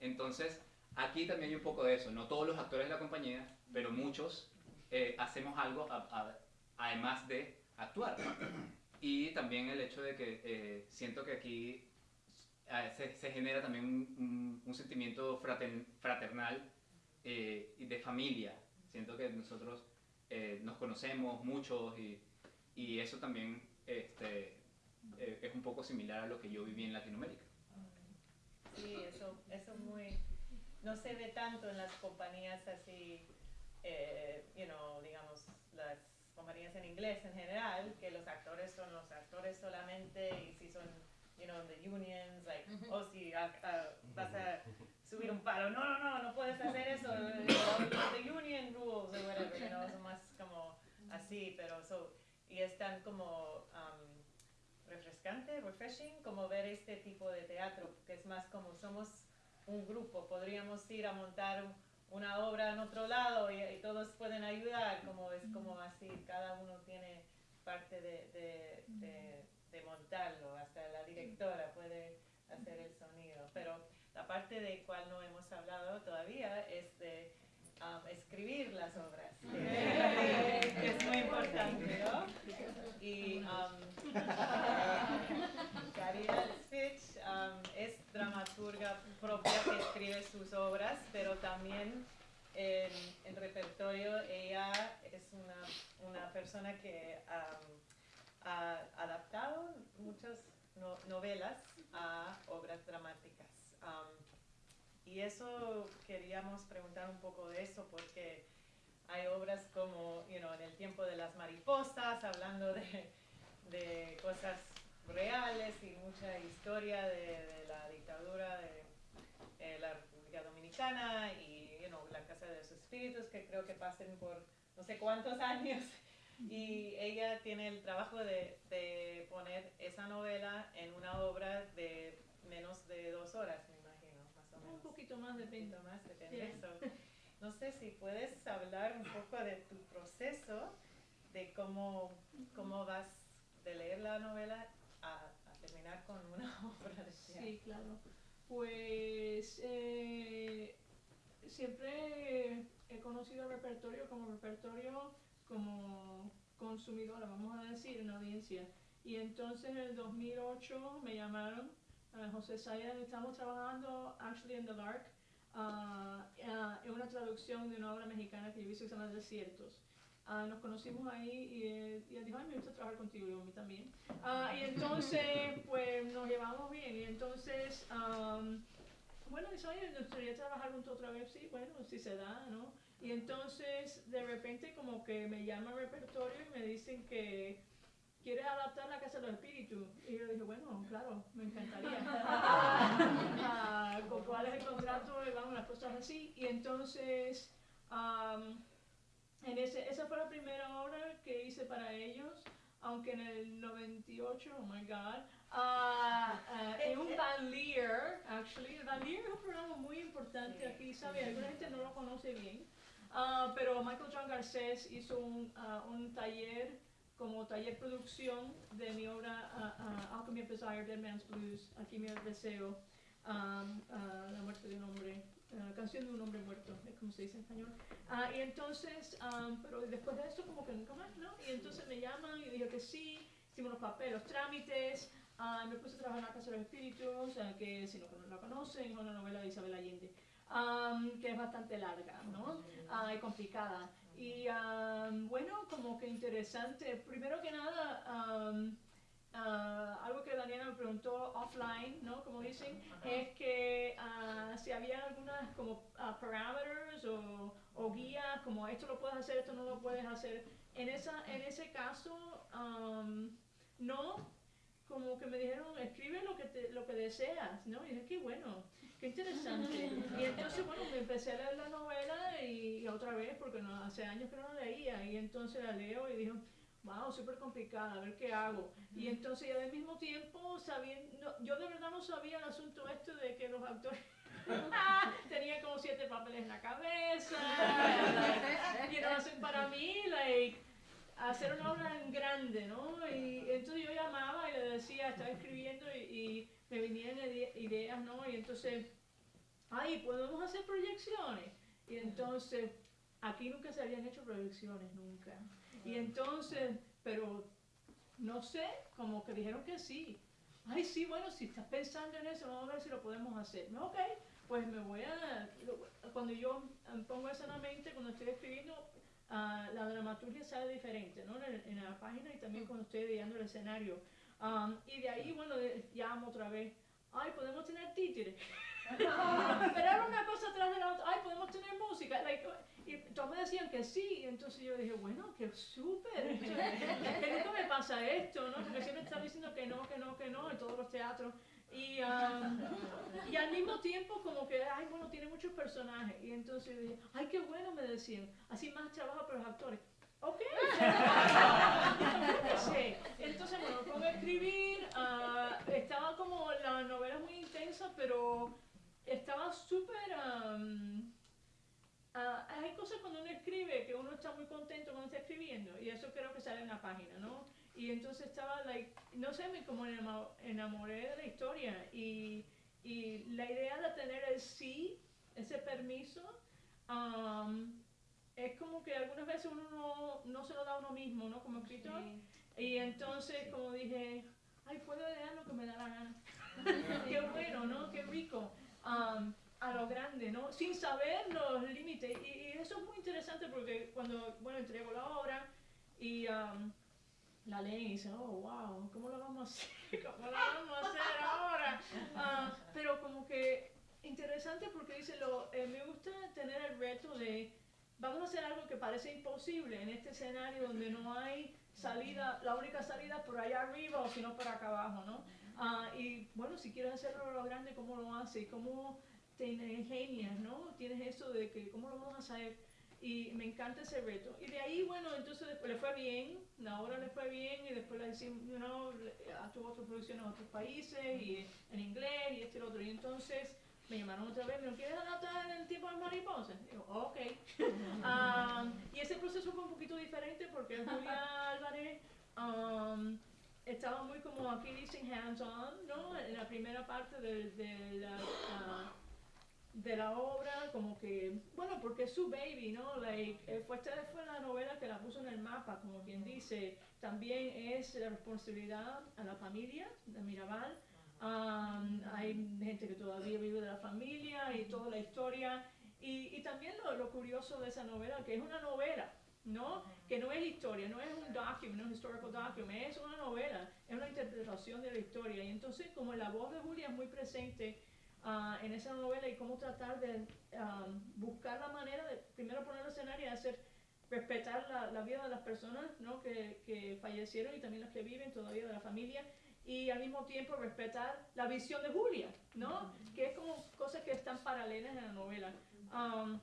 Entonces, aquí también hay un poco de eso. No todos los actores de la compañía, pero muchos eh, hacemos algo a- a- además de actuar. Y también el hecho de que eh, siento que aquí se, se genera también un, un- un sentimiento frater- fraternal eh, y de familia. Siento que nosotros eh, nos conocemos muchos y, y eso también este, eh, es un poco similar a lo que yo viví en Latinoamérica. Sí, eso, eso es muy, no se ve tanto en las compañías así, eh, you know, digamos, las compañías en inglés en general, que los actores son los actores solamente y si son, you know, the unions, like, Ujú. o si ah, ah, vas a subir un paro, no, no, no, no puedes hacer eso, the union rules o whatever, you know, son más como así, pero so, y es tan como, refrescante, refreshing, como ver este tipo de teatro, que es más como somos un grupo, podríamos ir a montar un- una obra en otro lado y, y todos pueden ayudar, como es como así, cada uno tiene parte de, de, de- de montarlo, hasta la directora puede hacer el sonido, pero la parte de cual no hemos hablado todavía es de escribir las obras, que, es muy importante, ¿no? Y um, Fitch um, es dramaturga propia que escribe sus obras, pero también en, en repertorio ella es una, una persona que um, ha adaptado muchas no- novelas a obras dramáticas. Um, y eso queríamos preguntar un poco de eso porque hay obras como, you know, en el tiempo de las mariposas, hablando de, de cosas reales y mucha historia de, de la dictadura de eh, la República Dominicana y you know, la Casa de los Espíritus, que creo que pasen por no sé cuántos años. Y ella tiene el trabajo de, de poner esa novela en una obra de menos de dos horas, me imagino, más o menos. Un poquito más poquito más, depende. Sí. So, no sé si puedes hablar un poco de tu proceso, de cómo, cómo vas de leer la novela a, a terminar con una obra de teatro. Sí, claro. Pues eh, siempre he conocido el repertorio como repertorio como consumidora, vamos a decir, en audiencia. Y entonces en el 2008 me llamaron, a José Sayas, estamos trabajando actually in the Lark, ah, ah, en una traducción de una obra mexicana que yo hice que se llama Desiertos. Ah, nos conocimos ahí y él, y él dijo, ay, me gusta trabajar contigo, y yo a mí también. Ah, y entonces, pues nos llevamos bien. Y entonces, am, bueno, dice, oye, nos gustaría trabajar juntos otra vez. Sí, bueno, si se da, ¿no? Y entonces, de repente, como que me llama el repertorio y me dicen que quieres adaptar la Casa de los Espíritus. Y yo dije, bueno, claro, me encantaría. Ah, ¿con ¿Cuál es el contrato? Vamos, las cosas así. Y entonces, am, en ese, esa fue la primera obra que hice para ellos, aunque en el 98, oh my god, ah, ah, en un Valier, actually, el Valier es un programa muy importante aquí, ¿sabe? Alguna gente no lo conoce bien, ah, pero Michael John Garcés hizo un, un taller, como taller producción de mi obra ah, ah, Alchemy of Desire, Dead Man's Blues, Alquimia del Deseo, ah, ah, La muerte de un hombre, Canción de un hombre muerto, es como se dice en español. Ah, y entonces, am, pero después de eso como que nunca más, ¿no? Y entonces me llaman y dije que sí, hicimos los papeles, los trámites, ah, me puse a trabajar en la Casa de los Espíritus, que si no la conocen, es una novela de Isabel Allende, am, que es bastante larga, ¿no? Ah, y complicada. Y am, bueno, como que interesante. Primero que nada, am, ah, algo que Daniela me preguntó offline, ¿no? Como dicen, es que ah, si había algunas como ah, parameters o, o guías, como esto lo puedes hacer, esto no lo puedes hacer. En, esa, en ese caso, am, no, como que me dijeron, escribe lo que, te, lo que deseas, ¿no? Y dije, qué bueno, qué interesante. Y entonces, bueno, me empecé a leer la novela y, y otra vez, porque no, hace años que no la leía, y entonces la leo y dije, wow, súper complicada, a ver qué hago. Y entonces, y al mismo tiempo, sabiendo, yo de verdad no sabía el asunto este de que los actores tenían como siete papeles en la cabeza. y no hacen para mí, like, hacer una obra en grande, ¿no? Y entonces yo llamaba y le decía, estaba escribiendo y, y me ide- ideas, ¿no? Y entonces, ay, ¿podemos hacer proyecciones? Y entonces, aquí nunca se habían hecho proyecciones, nunca. Y entonces, pero no sé, como que dijeron que sí. ay, sí, bueno, si estás pensando en eso, vamos a ver si lo podemos hacer. No, ok, pues me voy a, cuando yo pongo eso en la mente, cuando estoy escribiendo, ah, la dramaturgia sale diferente, ¿no? En, en la página y también cuando estoy ideando el escenario. Um, y de ahí, bueno, de- llamo otra vez, ay, podemos tener títeres. Pero era una cosa tras de la otra, ay, podemos tener música. Like, y todos me decían que sí, y entonces yo dije, bueno, que súper, que nunca me pasa esto, ¿no? Porque siempre están diciendo que no, que no, que no en todos los teatros. Y, um, y al mismo tiempo como que, ay, bueno, tiene muchos personajes. Y entonces yo dije, ay, qué bueno, me decían, así más trabajo para los actores. Ok. Entonces, bueno, me pongo a escribir, ah, estaba como, la novela es muy intensa, pero estaba súper... am, ah, hay cosas cuando uno escribe que uno está muy contento cuando está escribiendo y eso creo que sale en la página, ¿no? Y entonces estaba, like, no sé, me como enamo- enamoré de la historia y, y la idea de tener el sí, ese permiso, am, es como que algunas veces uno no, no se lo da a uno mismo, ¿no? Como escritor. Y entonces, como dije, ay, puedo leer lo que me da la gana. Qué bueno, ¿no? Qué rico. Am, a lo grande, ¿no? Sin saber los límites. Y, y eso es muy interesante porque cuando, bueno, entrego la obra y am, la leen y dicen, oh, wow, ¿cómo lo vamos a hacer? ¿Cómo lo vamos a hacer ahora? Ah, pero como que interesante porque dice, lo, eh, me gusta tener el reto de, vamos a hacer algo que parece imposible en este escenario donde no hay salida, la única salida por allá arriba o si no por acá abajo, ¿no? Ah, y bueno, si quieres hacerlo lo grande, ¿cómo lo haces? ¿Cómo te ingenias, no? Tienes eso de que, ¿cómo lo vamos a hacer? Y me encanta ese reto. Y de ahí, bueno, entonces después le fue bien, la obra le fue bien y después la hicimos, you know, le- tuvo otras producciones en otros países y en inglés y este y otro. Y entonces me llamaron otra vez, ¿me quieres adaptar en el tiempo de mariposas? Y yo, ok. Ah, y ese proceso fue un poquito diferente porque Julia Álvarez um, estaba muy como aquí dicen hands-on, ¿no? En la primera parte de, de la, ah, de la obra, como que, bueno, porque es su baby, ¿no? Like, eh, fue, esta fue la novela que la puso en el mapa, como quien dice. También es la responsabilidad a la familia de Mirabal. Um, hay gente que todavía vive de la familia y toda la historia. Y, y también lo, lo curioso de esa novela, que es una novela, ¿no? Que no es historia, no es un document, un historical document, es una novela, es una interpretación de la historia. Y entonces, como la voz de Julia es muy presente ah, en esa novela y cómo tratar de ah, buscar la manera de primero poner el escenario y hacer respetar la, la vida de las personas ¿no? que, que fallecieron y también las que viven todavía de la familia y al mismo tiempo respetar la visión de Julia, ¿no? Que es como cosas que están paralelas en la novela. Um,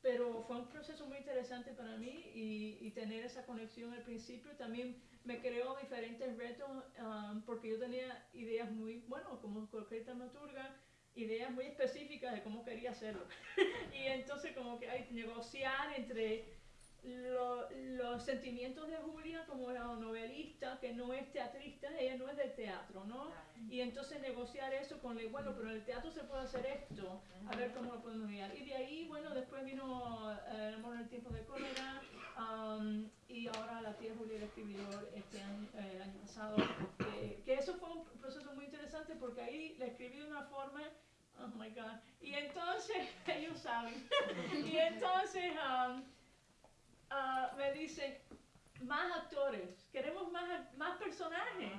pero fue un proceso muy interesante para mí y, y tener esa conexión al principio también me creó diferentes retos um, porque yo tenía ideas muy, bueno, como cualquier dramaturga, ideas muy específicas de cómo quería hacerlo. y entonces como que hay negociar entre lo- los sentimientos de Julia como la novelista, que no es teatrista, ella no es del teatro, ¿no? Y entonces negociar eso con bueno, pero en el teatro se puede hacer esto, a ver cómo lo podemos guiar. Y de ahí, bueno, después vino eh, El amor en el tiempo de cólera, um, y ahora La tía Julia el escribidor este año, eh, el año pasado, que, que eso fue un proceso muy interesante porque ahí la escribí de una forma Oh my God. Y entonces, ellos saben. y entonces um, ah, me dicen, más actores, queremos más, más personajes.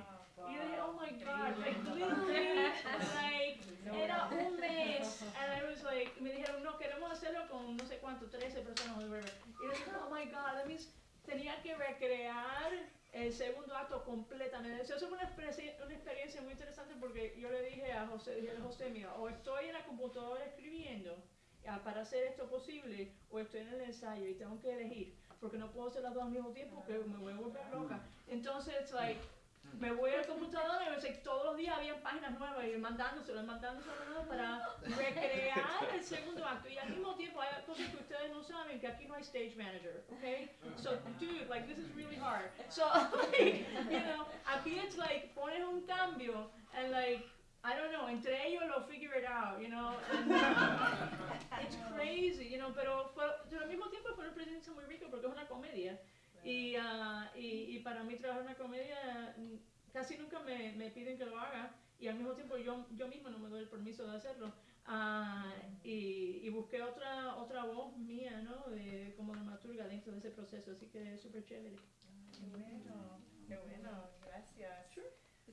Y yo dije, oh my God, like literally, like, era un mes. And I was like, me dijeron, no, queremos hacerlo con no sé cuánto, 13 personas, whatever. Y yo dije, oh my God, that means tenía que recrear el segundo acto completamente. Eso fue una experiencia, una experiencia muy interesante porque yo le dije a José, dije a José, mira, o estoy en la computadora escribiendo ah, para hacer esto posible, o estoy en el ensayo y tengo que elegir, porque no puedo hacer las dos al mismo tiempo, que me voy a volver loca. Entonces, it's like, me voy a la computadora y me dice, todos los días había páginas nuevas y mandándoselo, mandándoselo para recrear el segundo acto. Y al mismo tiempo hay cosas que ustedes no saben, que aquí no hay stage manager, ¿ok? So, dude, like, this is really hard. So, like, you know, aquí it's like, pones un cambio, and like, I don't know, entre ellos lo figure it out, you know, and, uh, it's crazy, you know, pero, fue, pero al mismo tiempo fue una experiencia muy rica porque es una comedia. Y, ah, y, y para mí trabajar una comedia mm, casi nunca me, me piden que lo haga y al mismo tiempo yo, yo misma no me doy el permiso de hacerlo. Ah, y, y busqué otra, otra voz mía, ¿no? De, como dramaturga dentro de ese proceso, así que súper chévere. Qué bueno, qué bueno, gracias.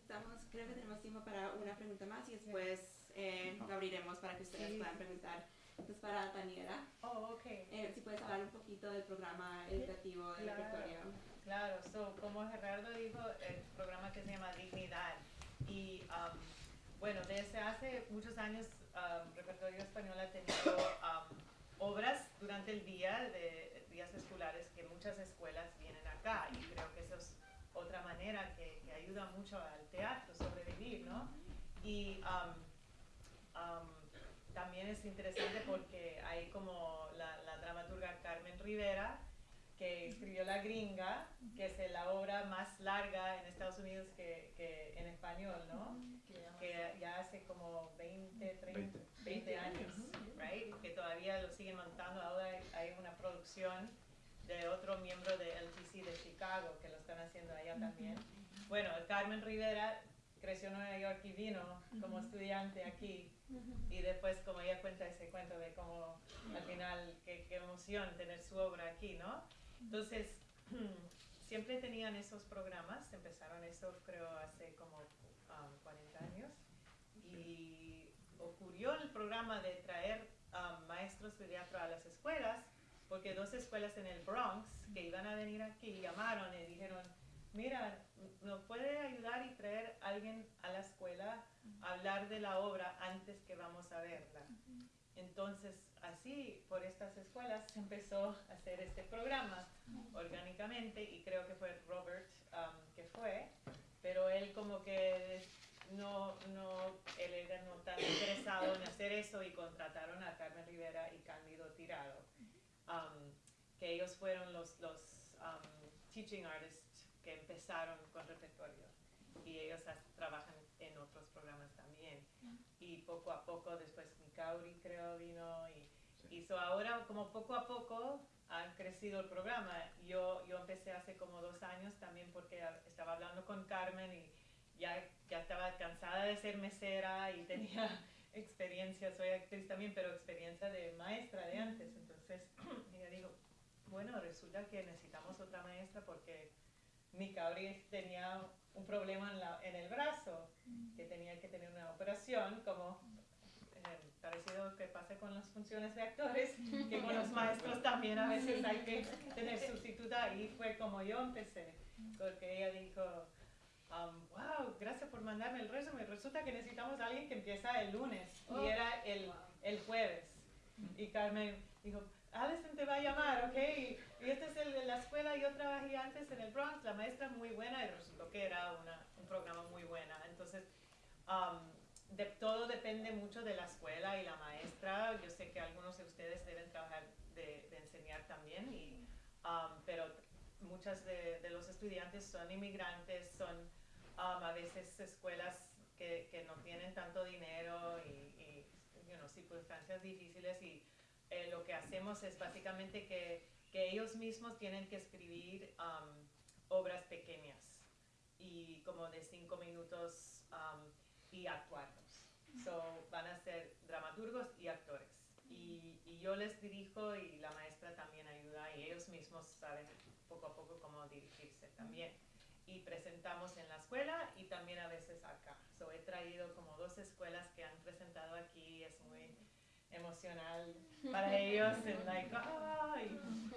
Estamos, creo que tenemos tiempo para una pregunta más y después eh, lo abriremos para que ustedes Sí. puedan preguntar. Entonces, para Daniela, Oh, ok. eh, si puedes hablar un poquito del programa educativo del Claro. repertorio. Claro, so, como Gerardo dijo, el programa que se llama Dignidad. Y um, bueno, desde hace muchos años, um, Repertorio Español ha tenido um, obras durante el día, de días escolares, que muchas escuelas vienen acá. Y creo que eso es otra manera que, que ayuda mucho al teatro sobrevivir, ¿no? Y um, um, también es interesante porque hay como la, la dramaturga Carmen Rivera, que escribió La Gringa, que es la obra más larga en Estados Unidos que, que en español, ¿no? Que ya hace como 20, 30, 20, años, right? Que todavía lo siguen montando. Ahora hay, hay una producción de otro miembro de LTC de Chicago que lo están haciendo allá también. Bueno, Carmen Rivera creció en Nueva York y vino como estudiante aquí. Y después como ella cuenta ese cuento de cómo al final qué, qué emoción tener su obra aquí, ¿no? Entonces, siempre tenían esos programas, empezaron eso creo hace como um, 40 años. Y ocurrió el programa de traer um, maestros de teatro a las escuelas porque dos escuelas en el Bronx que iban a venir aquí llamaron y dijeron, mira, ¿nos puede ayudar y traer a alguien a la escuela a hablar de la obra antes que vamos a verla? Entonces, así, por estas escuelas se empezó a hacer este programa orgánicamente y creo que fue Robert um, que fue, pero él como que no, no, él era no tan interesado en hacer eso y contrataron a Carmen Rivera y Cándido Tirado, um, que ellos fueron los, los um, teaching artists que empezaron con repertorio y ellos trabajan en otros programas también. Y poco a poco, después Mikauri creo vino y hizo ahora como poco a poco ha crecido el programa. Yo, yo empecé hace como dos años también porque estaba hablando con Carmen y ya, ya estaba cansada de ser mesera y tenía experiencia, soy actriz también, pero experiencia de maestra de antes. Entonces ella dijo, bueno, resulta que necesitamos otra maestra porque mi Cabri tenía un problema en, la- en el brazo, que tenía que tener una operación, como eh, parecido que pasa con las funciones de actores, que con los maestros también a veces hay que tener sustituta, y fue como yo empecé, porque ella dijo, um, wow, gracias por mandarme el resumen, resulta que necesitamos a alguien que empieza el lunes, Oh. y era el, el jueves, y Carmen dijo, Alison te va a llamar, ¿ok? Y, este es el de la escuela, yo trabajé antes en el Bronx, la maestra muy buena y resultó que era una, un programa muy buena. Entonces, um, de, todo depende mucho de la escuela y la maestra. Yo sé que algunos de ustedes deben trabajar de, de enseñar también, y, um, pero muchas de, de los estudiantes son inmigrantes, son um, a veces escuelas que, que no tienen tanto dinero y, y you know, circunstancias difíciles y eh, lo que hacemos es básicamente que, que ellos mismos tienen que escribir um, obras pequeñas y como de cinco minutos um, y actuarlos. So, van a ser dramaturgos y actores. Y, y yo les dirijo y la maestra también ayuda y ellos mismos saben poco a poco cómo dirigirse también. Y presentamos en la escuela y también a veces acá. So, he traído como dos escuelas que han presentado aquí, es emocional para ellos, en like, ah,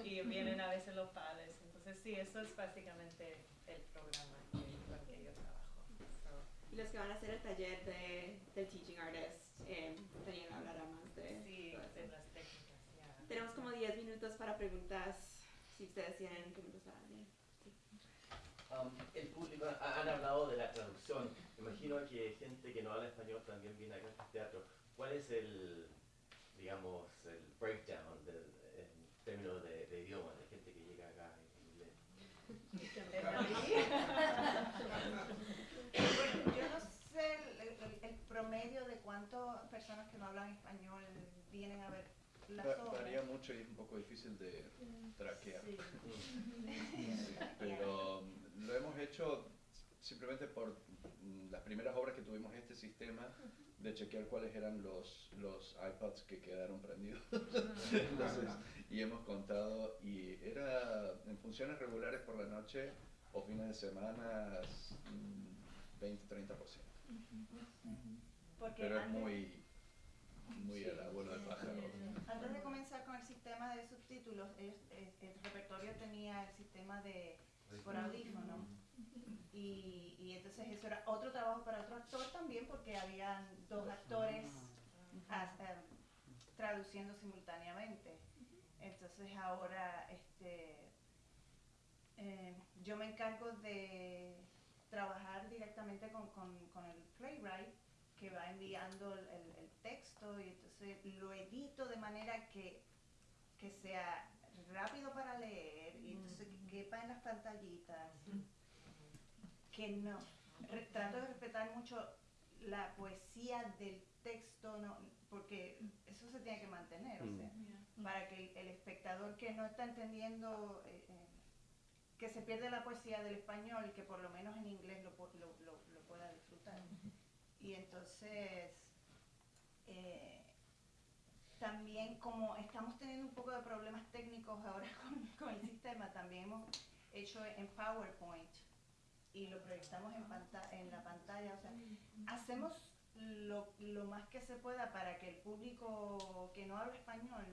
y, y vienen a veces los padres. Entonces sí, eso es básicamente el programa con que yo trabajo. So, Y los que van a hacer el taller de, del Teaching Artist, eh, Daniela hablará más de sí, de las técnicas, ya. Tenemos como 10 minutos para preguntas, si ustedes tienen preguntas para. Sí. Um, el público, ha- han hablado de la traducción. Me imagino que gente que no habla español también viene acá a este teatro. ¿Cuál es el, digamos, el breakdown del, en términos de, de idioma, de gente que llega acá en inglés? Bueno, yo no sé el, el- el promedio de cuántas personas que no hablan español vienen a ver las Va- obras. Varía mucho y es un poco difícil de traquear. Sí. Sí, pero um, lo hemos hecho simplemente por mm, las primeras obras que tuvimos este sistema de chequear cuáles eran los, los iPads que quedaron prendidos. Entonces, y hemos contado, y era en funciones regulares por la noche o fines de semana, mm, 20-30%. Porque Pero es muy, muy el abuelo del pájaro. Antes de comenzar con el sistema de subtítulos, es- es- el repertorio tenía el sistema de por audífono. Y, y entonces eso era otro trabajo para otro actor también porque habían dos actores as- em, traduciendo simultáneamente. Entonces ahora este, eh, yo me encargo de trabajar directamente con, con- con el playwright que va enviando el, el- el texto y entonces lo edito de manera que, que sea rápido para leer y entonces que quepa en las pantallitas. Que no, re- trato de respetar mucho la poesía del texto, no, porque eso se tiene que mantener, o Mm. sea, para que el, el espectador que no está entendiendo, eh, eh, que se pierde la poesía del español, que por lo menos en inglés lo, pu- lo, lo- lo pueda disfrutar. Y entonces, eh, también como estamos teniendo un poco de problemas técnicos ahora con, con el sistema, también hemos hecho en PowerPoint y lo proyectamos en, en la pantalla. O sea, hacemos lo, lo más que se pueda para que el público que no habla español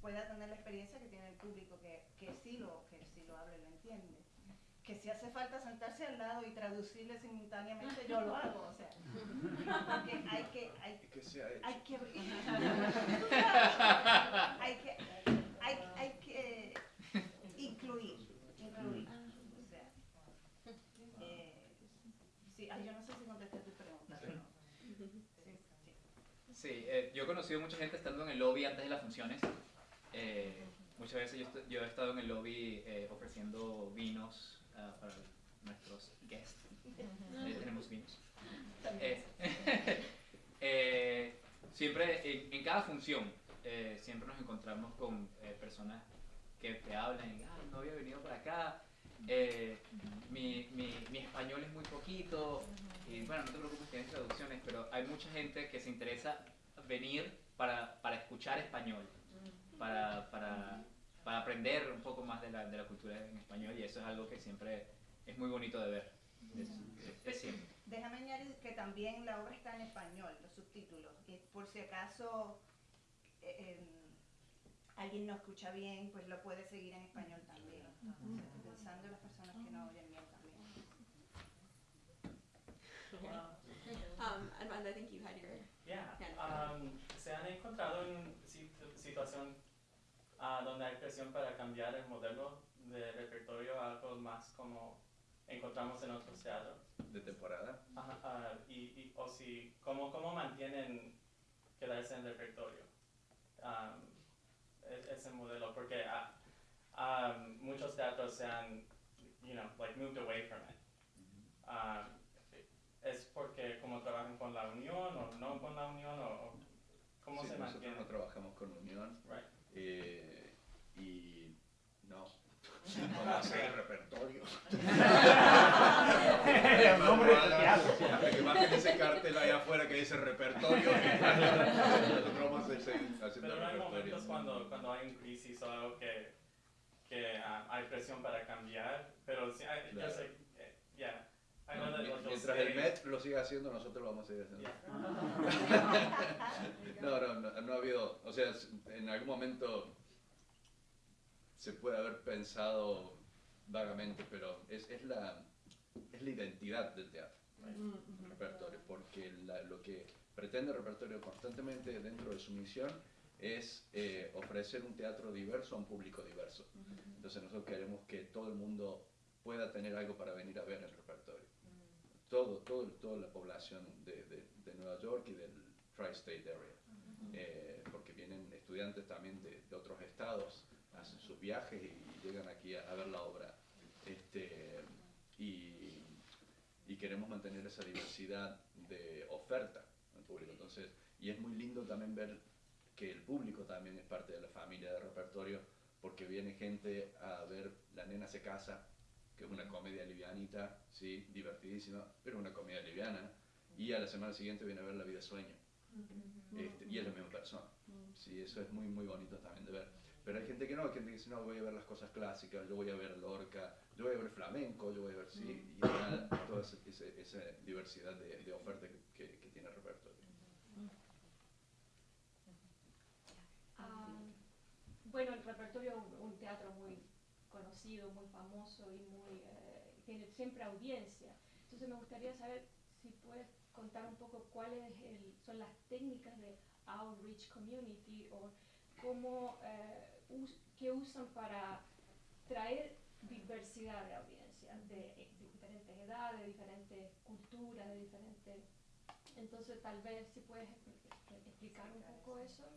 pueda tener la experiencia que tiene el público que, que sí lo, que sí lo habla y lo entiende. Que si hace falta sentarse al lado y traducirle simultáneamente, yo lo hago, o sea, porque hay que, hay, Que hecho. hay que, hay que, hay, hay que incluir, incluir, o sea, eh, sí, ay, yo no sé si contesté tu pregunta, pero, sí, sí. Sí, eh, yo he conocido mucha gente estando en el lobby antes de las funciones. Eh, muchas veces yo, yo he estado en el lobby eh, ofreciendo vinos ah, para nuestros guests. Eh, tenemos vinos. Eh, eh, siempre, en, en cada función, siempre nos encontramos con personas que te hablan y "Ay, no había venido para acá. eh, mi, mi, mi español es muy poquito y bueno, no te preocupes, tienes traducciones, pero hay mucha gente que se interesa venir para, para escuchar español, para, para, para aprender un poco más de la, de la cultura en español y eso es algo que siempre es muy bonito de ver. Es, es- es siempre. Déjame añadir que también la obra está en español, los subtítulos, y por si acaso eh, em, alguien no escucha bien, pues lo puede seguir en español también, sea, pensando en las personas que no oyen bien también. Um, Armando, I think you had your. Um, ¿se han encontrado en situ- situación ah, donde hay presión para cambiar el modelo de repertorio a algo más como encontramos en otros teatros? De temporada. Ajá, ah, y, y- o si, ¿cómo, ¿cómo mantienen quedarse en repertorio? Um, ese modelo, porque ah, um, muchos teatros se han, you know, like moved away from it. Um, ¿Es porque como trabajan con la unión o no con la unión o cómo Sí, se nosotros mantiene? no trabajamos con Unión. Right. eh, y no. El repertorio. El nombre que bajen ese cartel allá afuera que dice repertorio. Nosotros vamos a seguir haciendo Pero no hay momentos cuando, cuando hay un crisis o algo que, que ah, hay presión para cambiar, pero sí, hay- yo sé, eh, mientras el Met lo siga haciendo, nosotros lo vamos a seguir haciendo. No, no, no, no ha habido, o sea, en algún momento se puede haber pensado vagamente, pero es, es, la, es la identidad del teatro, el repertorio, porque la- lo que pretende el repertorio constantemente dentro de su misión es eh, ofrecer un teatro diverso a un público diverso. Entonces nosotros queremos que todo el mundo pueda tener algo para venir a ver el repertorio. Todo, todo, toda la población de, de- de Nueva York y del Tri-State Area. Eh, porque vienen estudiantes también de, de otros estados, hacen sus viajes y, llegan aquí a, a ver la obra. Este, y, y queremos mantener esa diversidad de oferta al público. Entonces, y es muy lindo también ver que el público también es parte de la familia de repertorio, porque viene gente a ver La Nena se casa, que es una comedia livianita, sí, divertidísima, pero una comedia liviana, y a la semana siguiente viene a ver La vida sueño. Este, y es la misma persona. Sí, eso es muy, muy bonito también de ver. Pero hay gente que no, hay gente que dice, no, voy a ver las cosas clásicas, yo voy a ver Lorca, yo voy a ver flamenco, yo voy a ver, sí, y toda esa, diversidad de, de oferta que, que- que tiene el repertorio. Ah, bueno, el repertorio es un, un teatro muy conocido, muy famoso y muy eh, tiene siempre audiencia. Entonces me gustaría saber si puedes contar un poco cuáles son las técnicas de outreach community o cómo eh, us- qué usan para traer diversidad de audiencia, de, de diferentes edades, de diferentes culturas, de diferentes... Entonces tal vez si puedes expl- explicar un poco eso.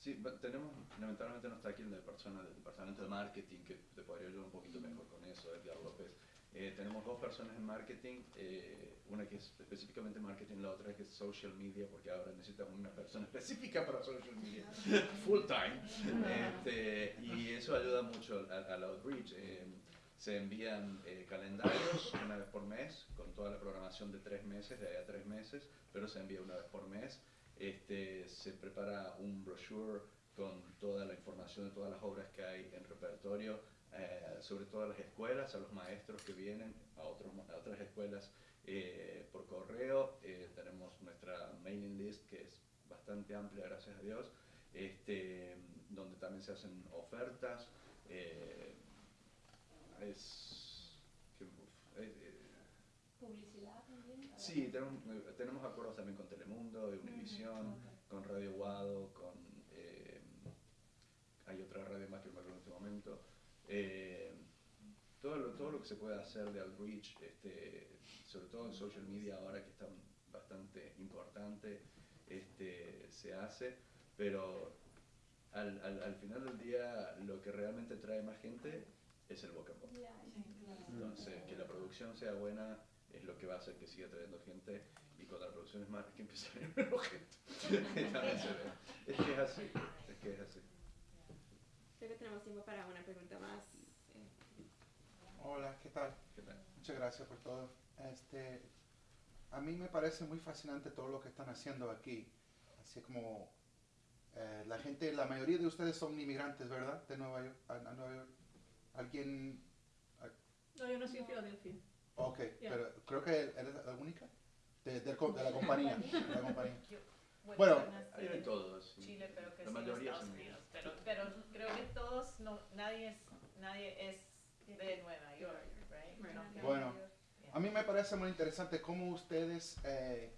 Sí, tenemos, lamentablemente no está aquí la persona del departamento de marketing que te podría ayudar un poquito mejor con eso, Edgar López. Eh, tenemos dos personas en marketing, eh, una que es específicamente marketing, la otra que es social media, porque ahora necesitamos una persona específica para social media, full time. Este, y eso ayuda mucho al outreach. Eh, se envían eh, calendarios una vez por mes, con toda la programación de tres meses, de ahí a tres meses, pero se envía una vez por mes. Este, se prepara un brochure con toda la información de todas las obras que hay en repertorio, eh, sobre todo a las escuelas, a los maestros que vienen a, otras escuelas eh, por correo. Eh, tenemos nuestra mailing list que es bastante amplia, gracias a Dios, este, donde también se hacen ofertas que, uf, eh, eh, Publicidad también. Sí, tenemos, eh, tenemos acuerdos también con Telemundo, Univisión, con Radio Guado, con... eh, hay otra radio más que me acuerdo en este momento. Eh, todo, lo, todo lo que se puede hacer de outreach, este, sobre todo en social media ahora que está bastante importante, este, se hace, pero al, al, al final del día lo que realmente trae más gente es el boca a boca. Entonces, que la producción sea buena es lo que va a hacer que siga trayendo gente y cuando la producción es mala es que empieza a venir menos gente. También se ve. es que es así, es que es así. Creo que tenemos tiempo para una pregunta más. Eh, Hola, ¿qué tal? ¿Qué tal? Muchas gracias por todo. Este, a mí me parece muy fascinante todo lo que están haciendo aquí. Así como eh, la gente, la mayoría de ustedes son inmigrantes, ¿verdad? De Nueva York. A, a Nueva York. ¿Alguien? No, yo nací en Filadelfia. Ok, Yeah. pero creo que eres la única de, la compañía. de la compañía. Yo- Bueno, Hay de todos. sí. Chile, pero que La sí mayoría Estados son Unidos. Pero, pero creo que todos, no, nadie es, nadie es de Nueva York, right? No, Bueno, a mí me parece muy interesante cómo ustedes, eh,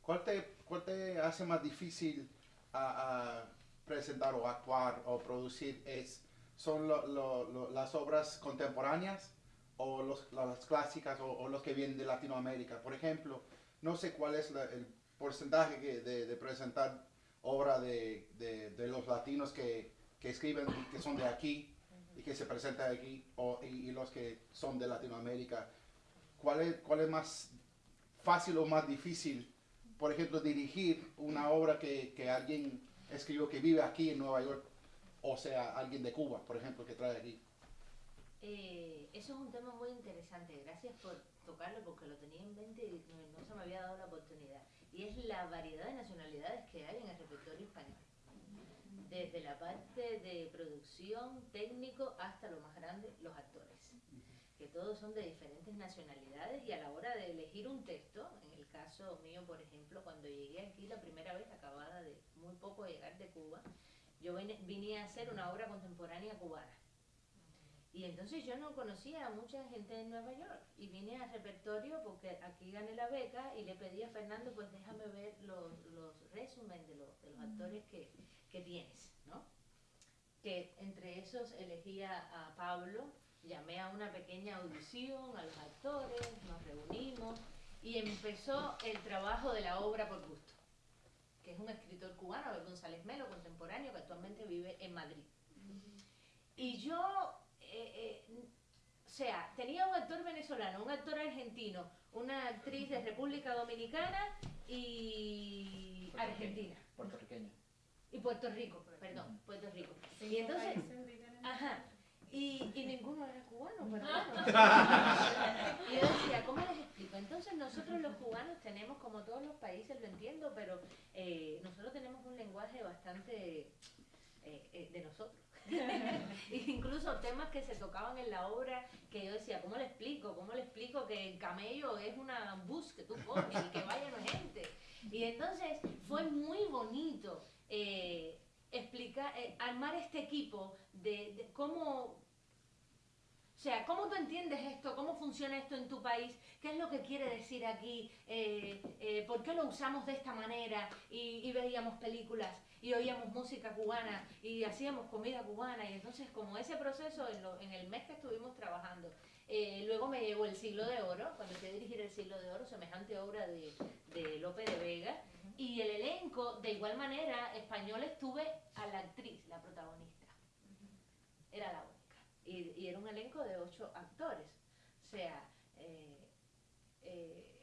¿cuál, te, ¿cuál te hace más difícil a, a presentar o actuar o producir? Es, ¿Son lo- lo- lo- las obras contemporáneas o los, las clásicas o, o los que vienen de Latinoamérica? Por ejemplo, no sé cuál es la- el porcentaje que- de, de presentar obra de, de- de los latinos que, que escriben y que son de aquí y que se presentan aquí o, y, y los que son de Latinoamérica. ¿Cuál es, ¿Cuál es más fácil o más difícil, por ejemplo, dirigir una obra que, que alguien escribió que vive aquí en Nueva York, o sea, alguien de Cuba, por ejemplo, que trae aquí? Eh, eso es un tema muy interesante, gracias por tocarlo porque lo tenía en mente y no, se me había dado la oportunidad. Y es la variedad de nacionalidades que hay en el repertorio español. Desde la parte de producción, técnico, hasta lo más grande, los actores. Que todos son de diferentes nacionalidades y a la hora de elegir un texto, en el caso mío, por ejemplo, cuando llegué aquí la primera vez, acabada de muy poco llegar de Cuba, yo vine, vine a hacer una obra contemporánea cubana. Y entonces yo no conocía a mucha gente de Nueva York y vine al repertorio porque aquí gané la beca y le pedí a Fernando, pues déjame ver los, los resúmenes de, los- de los actores que, que tienes, ¿no? Que entre esos elegía a Pablo, llamé a una pequeña audición a los actores, nos reunimos y empezó el trabajo de la obra por gusto, que es un escritor cubano, González Melo, contemporáneo, que actualmente vive en Madrid. Y yo, eh, eh, o sea, tenía un actor venezolano, un actor argentino, una actriz de República Dominicana y Argentina. Puertorriqueño. Y Puerto Rico, perdón, Puerto Rico. Y entonces, ajá, Y, y ninguno era cubano, pero bueno. Y yo decía, ¿cómo les explico? Entonces nosotros los cubanos tenemos, como todos los países, lo entiendo, pero eh, nosotros tenemos un lenguaje bastante eh, eh, de nosotros. Incluso temas que se tocaban en la obra que yo decía, ¿cómo le explico? ¿Cómo le explico que el camello es una bus que tú pones y que vaya no es gente? Y entonces fue muy bonito eh, explicar, eh, armar este equipo de, cómo o sea, ¿cómo tú entiendes esto? ¿Cómo funciona esto en tu país? ¿Qué es lo que quiere decir aquí? Eh, ¿Por qué lo usamos de esta manera? Y veíamos películas y oíamos música cubana y hacíamos comida cubana. Y entonces, como ese proceso en, lo- en el mes que estuvimos trabajando, eh, luego me llegó el siglo de oro, cuando fui a dirigir el siglo de oro, semejante obra de, de Lope de Vega. Y el elenco, de igual manera, español estuve a la actriz, la protagonista. Era la única. Y, y era un elenco de ocho actores. O sea, eh, eh,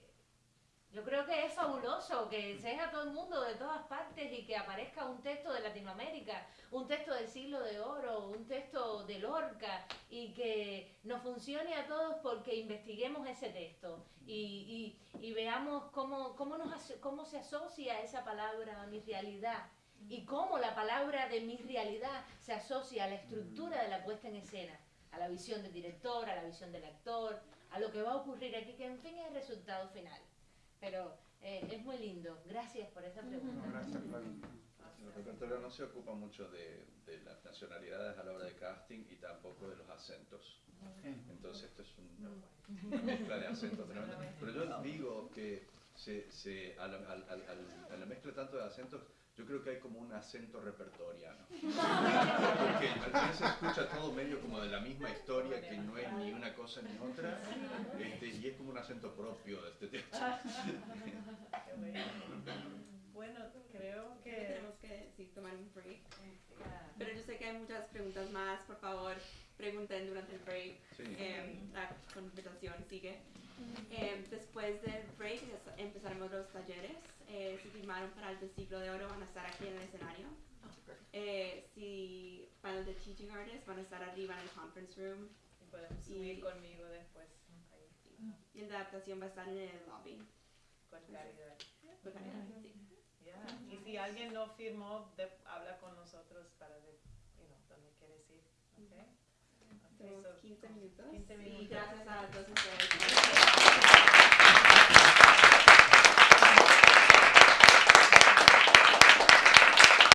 yo creo que es fabuloso que sea todo el mundo de todas partes y que aparezca un texto de Latinoamérica, un texto del siglo de oro, un texto de Lorca y que nos funcione a todos porque investiguemos ese texto y, veamos cómo, cómo, nos, cómo se asocia esa palabra a mi realidad y cómo la palabra de mi realidad se asocia a la estructura de la puesta en escena, a la visión del director, a la visión del actor, a lo que va a ocurrir aquí, que en fin es el resultado final. Pero eh, es muy lindo. Gracias por esa pregunta. Gracias, Flavio. El repertorio no se ocupa mucho de, de las nacionalidades a la hora de casting y tampoco de los acentos. Entonces esto es un- una mezcla de acentos tremenda. Pero yo digo que se, se, a, la, al- a la mezcla tanto de acentos, yo creo que hay como un acento repertoriano. Porque al final se escucha todo medio como de la misma historia, que no es ni una cosa ni otra, este, y es como un acento propio de este. Qué bueno. Creo que... Tenemos que sí, tomar un break. Pero yo sé que hay muchas preguntas más. Por favor, pregunten durante el break. Sí. Eh, la conversación sigue. Eh, después del break empezaremos los talleres. Eh, si firmaron para el de siglo de oro van a estar aquí en el escenario. Eh, si para el de Teaching Artists van a estar arriba en el conference room. Y podemos subir conmigo después. ahí, Y el de adaptación va a estar en el lobby. Con caridad. Con caridad, sí. Ya. Y si alguien no firmó, de- habla con nosotros para ver you know, dónde quieres ir. ¿ok? Ok, Tenemos so, 15 minutos. 15 Y minutos. gracias a todos ustedes.